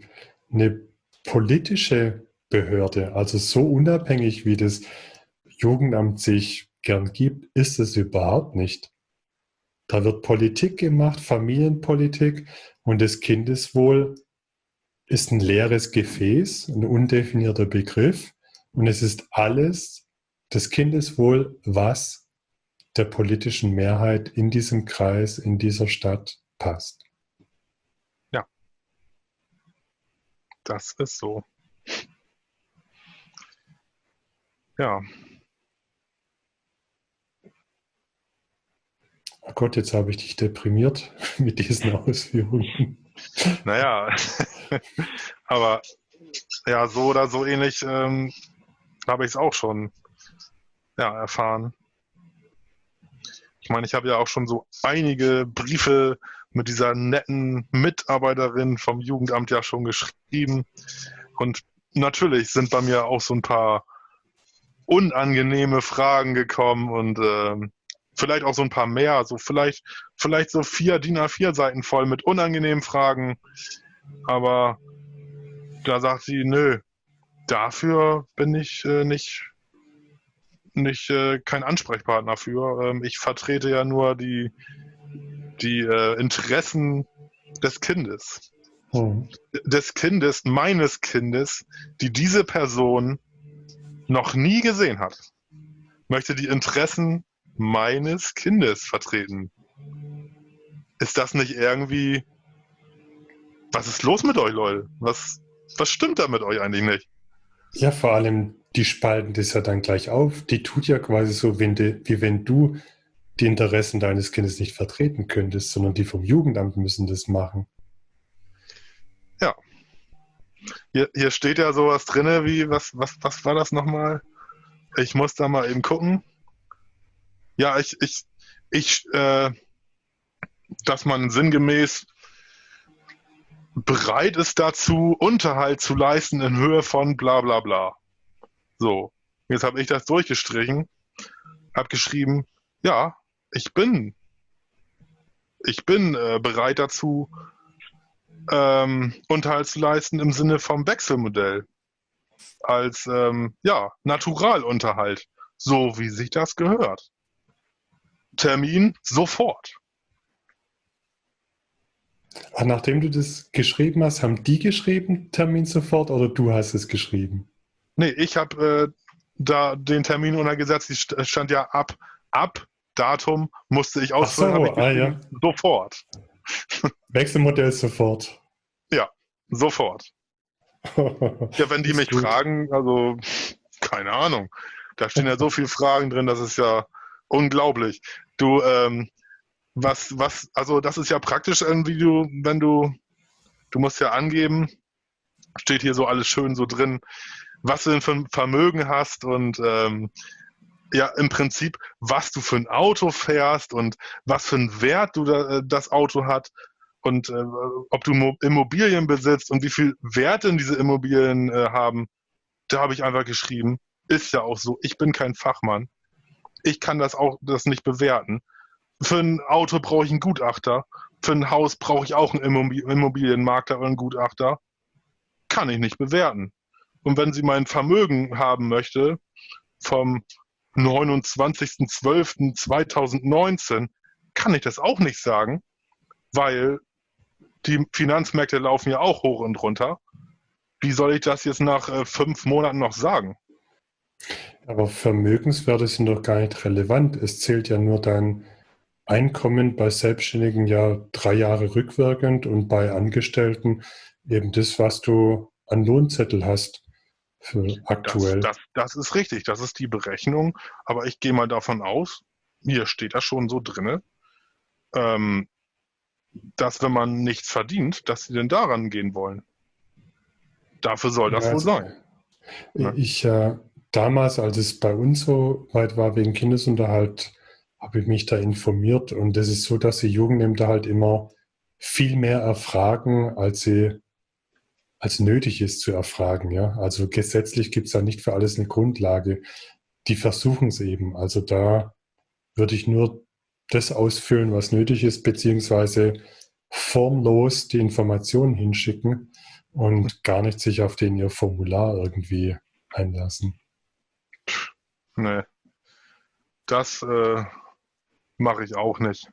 eine politische Behörde, also so unabhängig wie das Jugendamt sich gern gibt, ist es überhaupt nicht. Da wird Politik gemacht, Familienpolitik und das Kindeswohl ist ein leeres Gefäß, ein undefinierter Begriff und es ist alles das Kindeswohl, was der politischen Mehrheit in diesem Kreis, in dieser Stadt passt. Das ist so. Ja. Oh Gott, jetzt habe ich dich deprimiert mit diesen Ausführungen. Naja, aber ja, so oder so ähnlich ähm, habe ich es auch schon ja, erfahren. Ich meine, ich habe ja auch schon so einige Briefe mit dieser netten Mitarbeiterin vom Jugendamt ja schon geschrieben. Und natürlich sind bei mir auch so ein paar unangenehme Fragen gekommen und äh, vielleicht auch so ein paar mehr, so vielleicht, vielleicht so vier DIN A4 Seiten voll mit unangenehmen Fragen. Aber da sagt sie, nö, dafür bin ich äh, nicht, nicht äh, kein Ansprechpartner für. Ähm, ich vertrete ja nur die, die äh, Interessen des Kindes. Hm. Des Kindes, meines Kindes, die diese Person noch nie gesehen hat. Möchte die Interessen meines Kindes vertreten. Ist das nicht irgendwie. Was ist los mit euch, Leute? Was, was stimmt da mit euch eigentlich nicht? Ja, vor allem, die spalten das ja dann gleich auf. Die tut ja quasi so, wenn wie wenn du die Interessen deines Kindes nicht vertreten könntest, sondern die vom Jugendamt müssen das machen. Ja. Hier, hier steht ja sowas drin, wie, was, was, was war das nochmal? Ich muss da mal eben gucken. Ja, ich, ich, ich, äh, dass man sinngemäß bereit ist dazu, Unterhalt zu leisten in Höhe von bla bla bla. So, jetzt habe ich das durchgestrichen, habe geschrieben, ja, ich bin, ich bin äh, bereit dazu, ähm, Unterhalt zu leisten im Sinne vom Wechselmodell. Als ähm, ja, Naturalunterhalt, so wie sich das gehört. Termin sofort. Ach, nachdem du das geschrieben hast, haben die geschrieben, Termin sofort, oder du hast es geschrieben? Nee, ich habe äh, da den Termin untergesetzt, es stand ja ab, ab Datum musste ich ausfüllen. So, ah, ja. Sofort. Wechselmodell sofort. Ja, sofort. ja, wenn die mich gut. fragen, also keine Ahnung. Da stehen ja so viele Fragen drin, das ist ja unglaublich. Du, ähm, was, was, also das ist ja praktisch irgendwie du, wenn du, du musst ja angeben, steht hier so alles schön so drin, was du denn für ein Vermögen hast und ähm, ja im Prinzip, was du für ein Auto fährst und was für einen Wert du da, äh, das Auto hat und äh, ob du Immobilien besitzt und wie viel Wert denn diese Immobilien äh, haben, da habe ich einfach geschrieben, ist ja auch so, ich bin kein Fachmann. Ich kann das auch das nicht bewerten. Für ein Auto brauche ich einen Gutachter. Für ein Haus brauche ich auch einen Immobilienmakler oder einen Gutachter. Kann ich nicht bewerten. Und wenn sie mein Vermögen haben möchte, vom 29.12.2019 kann ich das auch nicht sagen, weil die Finanzmärkte laufen ja auch hoch und runter. Wie soll ich das jetzt nach äh, fünf Monaten noch sagen? Aber Vermögenswerte sind doch gar nicht relevant. Es zählt ja nur dein Einkommen bei Selbstständigen ja drei Jahre rückwirkend und bei Angestellten eben das, was du an Lohnzettel hast für aktuell. Das, das, das ist richtig, das ist die Berechnung. Aber ich gehe mal davon aus, hier steht das schon so drin, ähm, dass wenn man nichts verdient, dass sie denn daran gehen wollen. Dafür soll das ja, wohl sein. Ne? Ich, äh, damals, als es bei uns so weit war wegen Kindesunterhalt, habe ich mich da informiert und es ist so, dass die Jugendämter halt immer viel mehr erfragen, als sie als nötig ist zu erfragen. Ja? Also gesetzlich gibt es da nicht für alles eine Grundlage. Die versuchen es eben. Also da würde ich nur das ausfüllen, was nötig ist, beziehungsweise formlos die Informationen hinschicken und gar nicht sich auf den ihr Formular irgendwie einlassen. Nee. Das äh, mache ich auch nicht.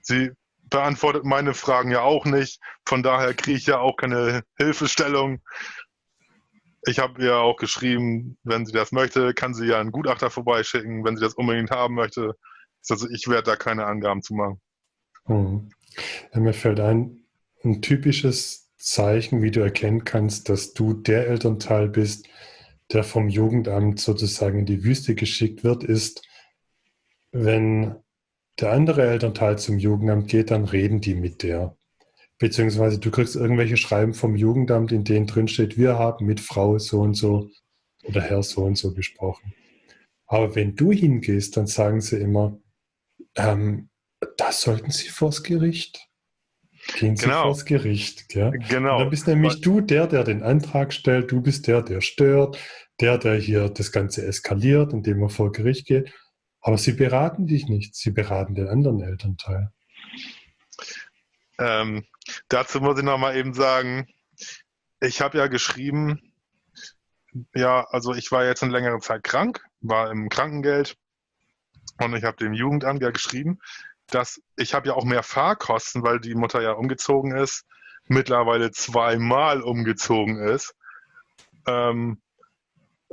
Sie beantwortet meine Fragen ja auch nicht. Von daher kriege ich ja auch keine Hilfestellung. Ich habe ihr auch geschrieben, wenn sie das möchte, kann sie ja einen Gutachter vorbeischicken, wenn sie das unbedingt haben möchte. Also ich werde da keine Angaben zu machen. Hm. Mir fällt ein, ein typisches Zeichen, wie du erkennen kannst, dass du der Elternteil bist, der vom Jugendamt sozusagen in die Wüste geschickt wird, ist, wenn der andere Elternteil zum Jugendamt geht, dann reden die mit der. Beziehungsweise du kriegst irgendwelche Schreiben vom Jugendamt, in denen drin steht, wir haben mit Frau so und so oder Herr so und so gesprochen. Aber wenn du hingehst, dann sagen sie immer, ähm, das sollten Sie vors Gericht. Gehen Sie genau. vors Gericht. Ja? Genau. Und dann bist nämlich du der, der den Antrag stellt, du bist der, der stört, der, der hier das Ganze eskaliert, indem er vor Gericht geht. Aber sie beraten dich nicht, sie beraten den anderen Elternteil. Ähm, dazu muss ich nochmal eben sagen, ich habe ja geschrieben, ja, also ich war jetzt eine längere Zeit krank, war im Krankengeld und ich habe dem Jugendamt ja geschrieben, dass ich habe ja auch mehr Fahrkosten, weil die Mutter ja umgezogen ist, mittlerweile zweimal umgezogen ist, ähm,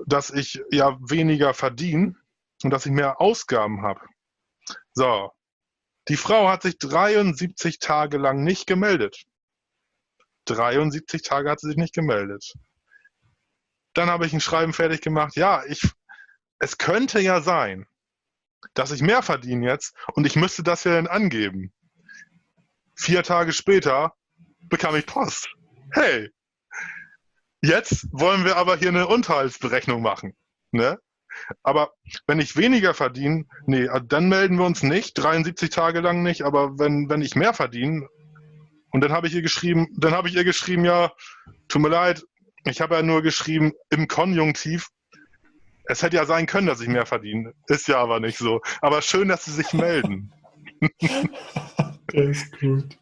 dass ich ja weniger verdiene und dass ich mehr Ausgaben habe. So, die Frau hat sich 73 Tage lang nicht gemeldet. 73 Tage hat sie sich nicht gemeldet. Dann habe ich ein Schreiben fertig gemacht. Ja, ich, es könnte ja sein, dass ich mehr verdiene jetzt und ich müsste das ja dann angeben. Vier Tage später bekam ich Post. Hey, jetzt wollen wir aber hier eine Unterhaltsberechnung machen. Ne? Aber wenn ich weniger verdiene, nee, dann melden wir uns nicht, 73 Tage lang nicht, aber wenn, wenn ich mehr verdiene, und dann habe ich ihr geschrieben, dann habe ich ihr geschrieben, ja, tut mir leid, ich habe ja nur geschrieben im Konjunktiv, es hätte ja sein können, dass ich mehr verdiene. Ist ja aber nicht so. Aber schön, dass Sie sich melden. das ist gut.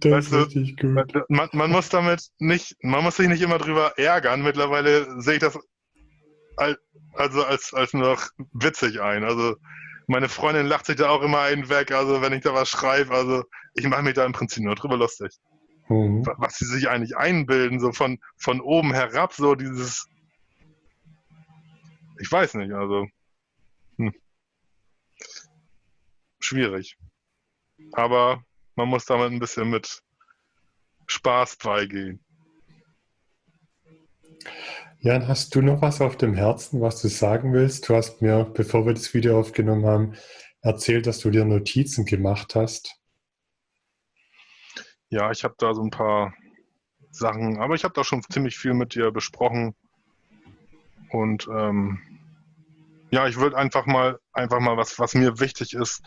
Das weißt ist richtig gut. Man, man, muss damit nicht, man muss sich nicht immer drüber ärgern. Mittlerweile sehe ich das also als, als nur noch witzig ein. Also meine Freundin lacht sich da auch immer einen weg, also wenn ich da was schreibe, also ich mache mich da im Prinzip nur drüber lustig. Mhm. Was sie sich eigentlich einbilden, so von, von oben herab, so dieses ich weiß nicht, also. Hm. Schwierig. Aber man muss damit ein bisschen mit Spaß beigehen. Jan, hast du noch was auf dem Herzen, was du sagen willst? Du hast mir, bevor wir das Video aufgenommen haben, erzählt, dass du dir Notizen gemacht hast. Ja, ich habe da so ein paar Sachen, aber ich habe da schon ziemlich viel mit dir besprochen. Und ähm, ja, ich würde einfach mal, einfach mal was, was mir wichtig ist,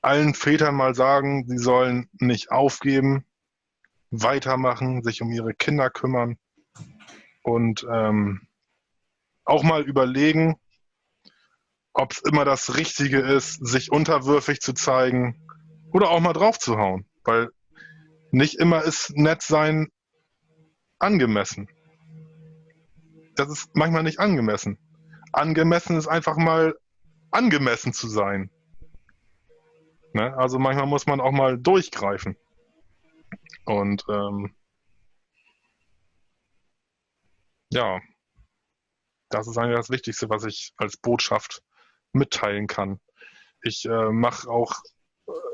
allen Vätern mal sagen, sie sollen nicht aufgeben, weitermachen, sich um ihre Kinder kümmern und ähm, auch mal überlegen, ob es immer das Richtige ist, sich unterwürfig zu zeigen oder auch mal draufzuhauen, weil nicht immer ist nett sein angemessen. Das ist manchmal nicht angemessen angemessen ist einfach mal angemessen zu sein. Ne? Also manchmal muss man auch mal durchgreifen. Und ähm, ja, das ist eigentlich das Wichtigste, was ich als Botschaft mitteilen kann. Ich äh, mache auch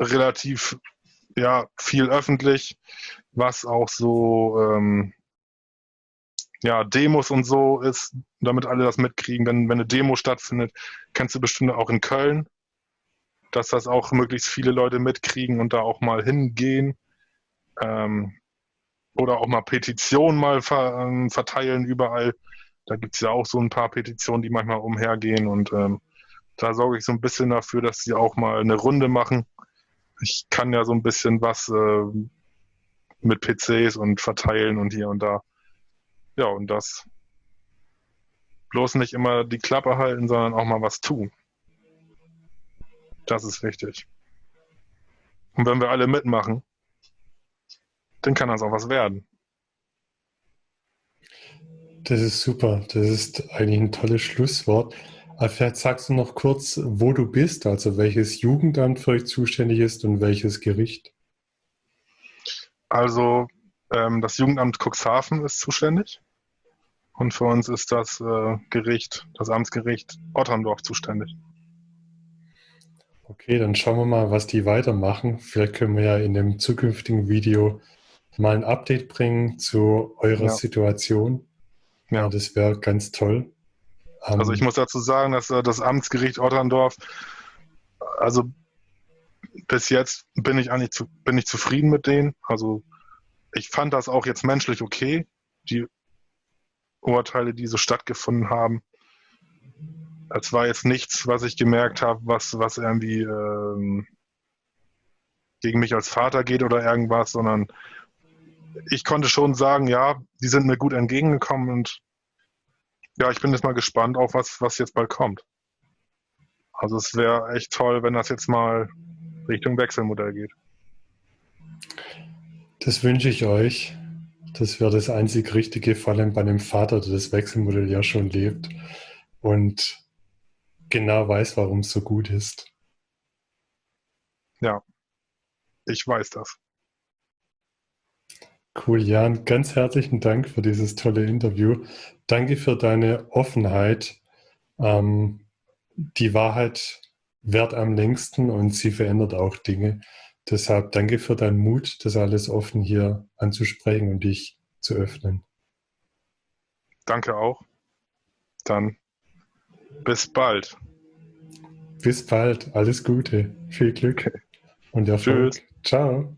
relativ ja, viel öffentlich, was auch so ähm, ja, Demos und so ist, damit alle das mitkriegen. Wenn, wenn eine Demo stattfindet, kennst du bestimmt auch in Köln, dass das auch möglichst viele Leute mitkriegen und da auch mal hingehen. Ähm, oder auch mal Petitionen mal ver, ähm, verteilen überall. Da gibt es ja auch so ein paar Petitionen, die manchmal umhergehen und ähm, da sorge ich so ein bisschen dafür, dass sie auch mal eine Runde machen. Ich kann ja so ein bisschen was äh, mit PCs und verteilen und hier und da. Ja, und das bloß nicht immer die Klappe halten, sondern auch mal was tun. Das ist wichtig. Und wenn wir alle mitmachen, dann kann das auch was werden. Das ist super. Das ist eigentlich ein tolles Schlusswort. Aber vielleicht sagst du noch kurz, wo du bist, also welches Jugendamt für euch zuständig ist und welches Gericht. Also ähm, das Jugendamt Cuxhaven ist zuständig und für uns ist das äh, Gericht, das Amtsgericht Otterndorf zuständig. Okay, dann schauen wir mal, was die weitermachen. Vielleicht können wir ja in dem zukünftigen Video mal ein Update bringen zu eurer ja. Situation. Ja, ja das wäre ganz toll. Also ich muss dazu sagen, dass äh, das Amtsgericht Otterndorf, also bis jetzt bin ich eigentlich zu, bin ich zufrieden mit denen. Also ich fand das auch jetzt menschlich okay, die Urteile, die so stattgefunden haben. Es war jetzt nichts, was ich gemerkt habe, was, was irgendwie ähm, gegen mich als Vater geht oder irgendwas, sondern ich konnte schon sagen, ja, die sind mir gut entgegengekommen und ja, ich bin jetzt mal gespannt auf was, was jetzt bald kommt. Also es wäre echt toll, wenn das jetzt mal Richtung Wechselmodell geht. Das wünsche ich euch. Das wäre das einzig Richtige, vor allem bei einem Vater, der das Wechselmodell ja schon lebt und genau weiß, warum es so gut ist. Ja, ich weiß das. Cool, Jan. Ganz herzlichen Dank für dieses tolle Interview. Danke für deine Offenheit. Ähm, die Wahrheit währt am längsten und sie verändert auch Dinge. Deshalb danke für deinen Mut, das alles offen hier anzusprechen und dich zu öffnen. Danke auch. Dann bis bald. Bis bald. Alles Gute. Viel Glück und Erfolg. Tschüss. Ciao.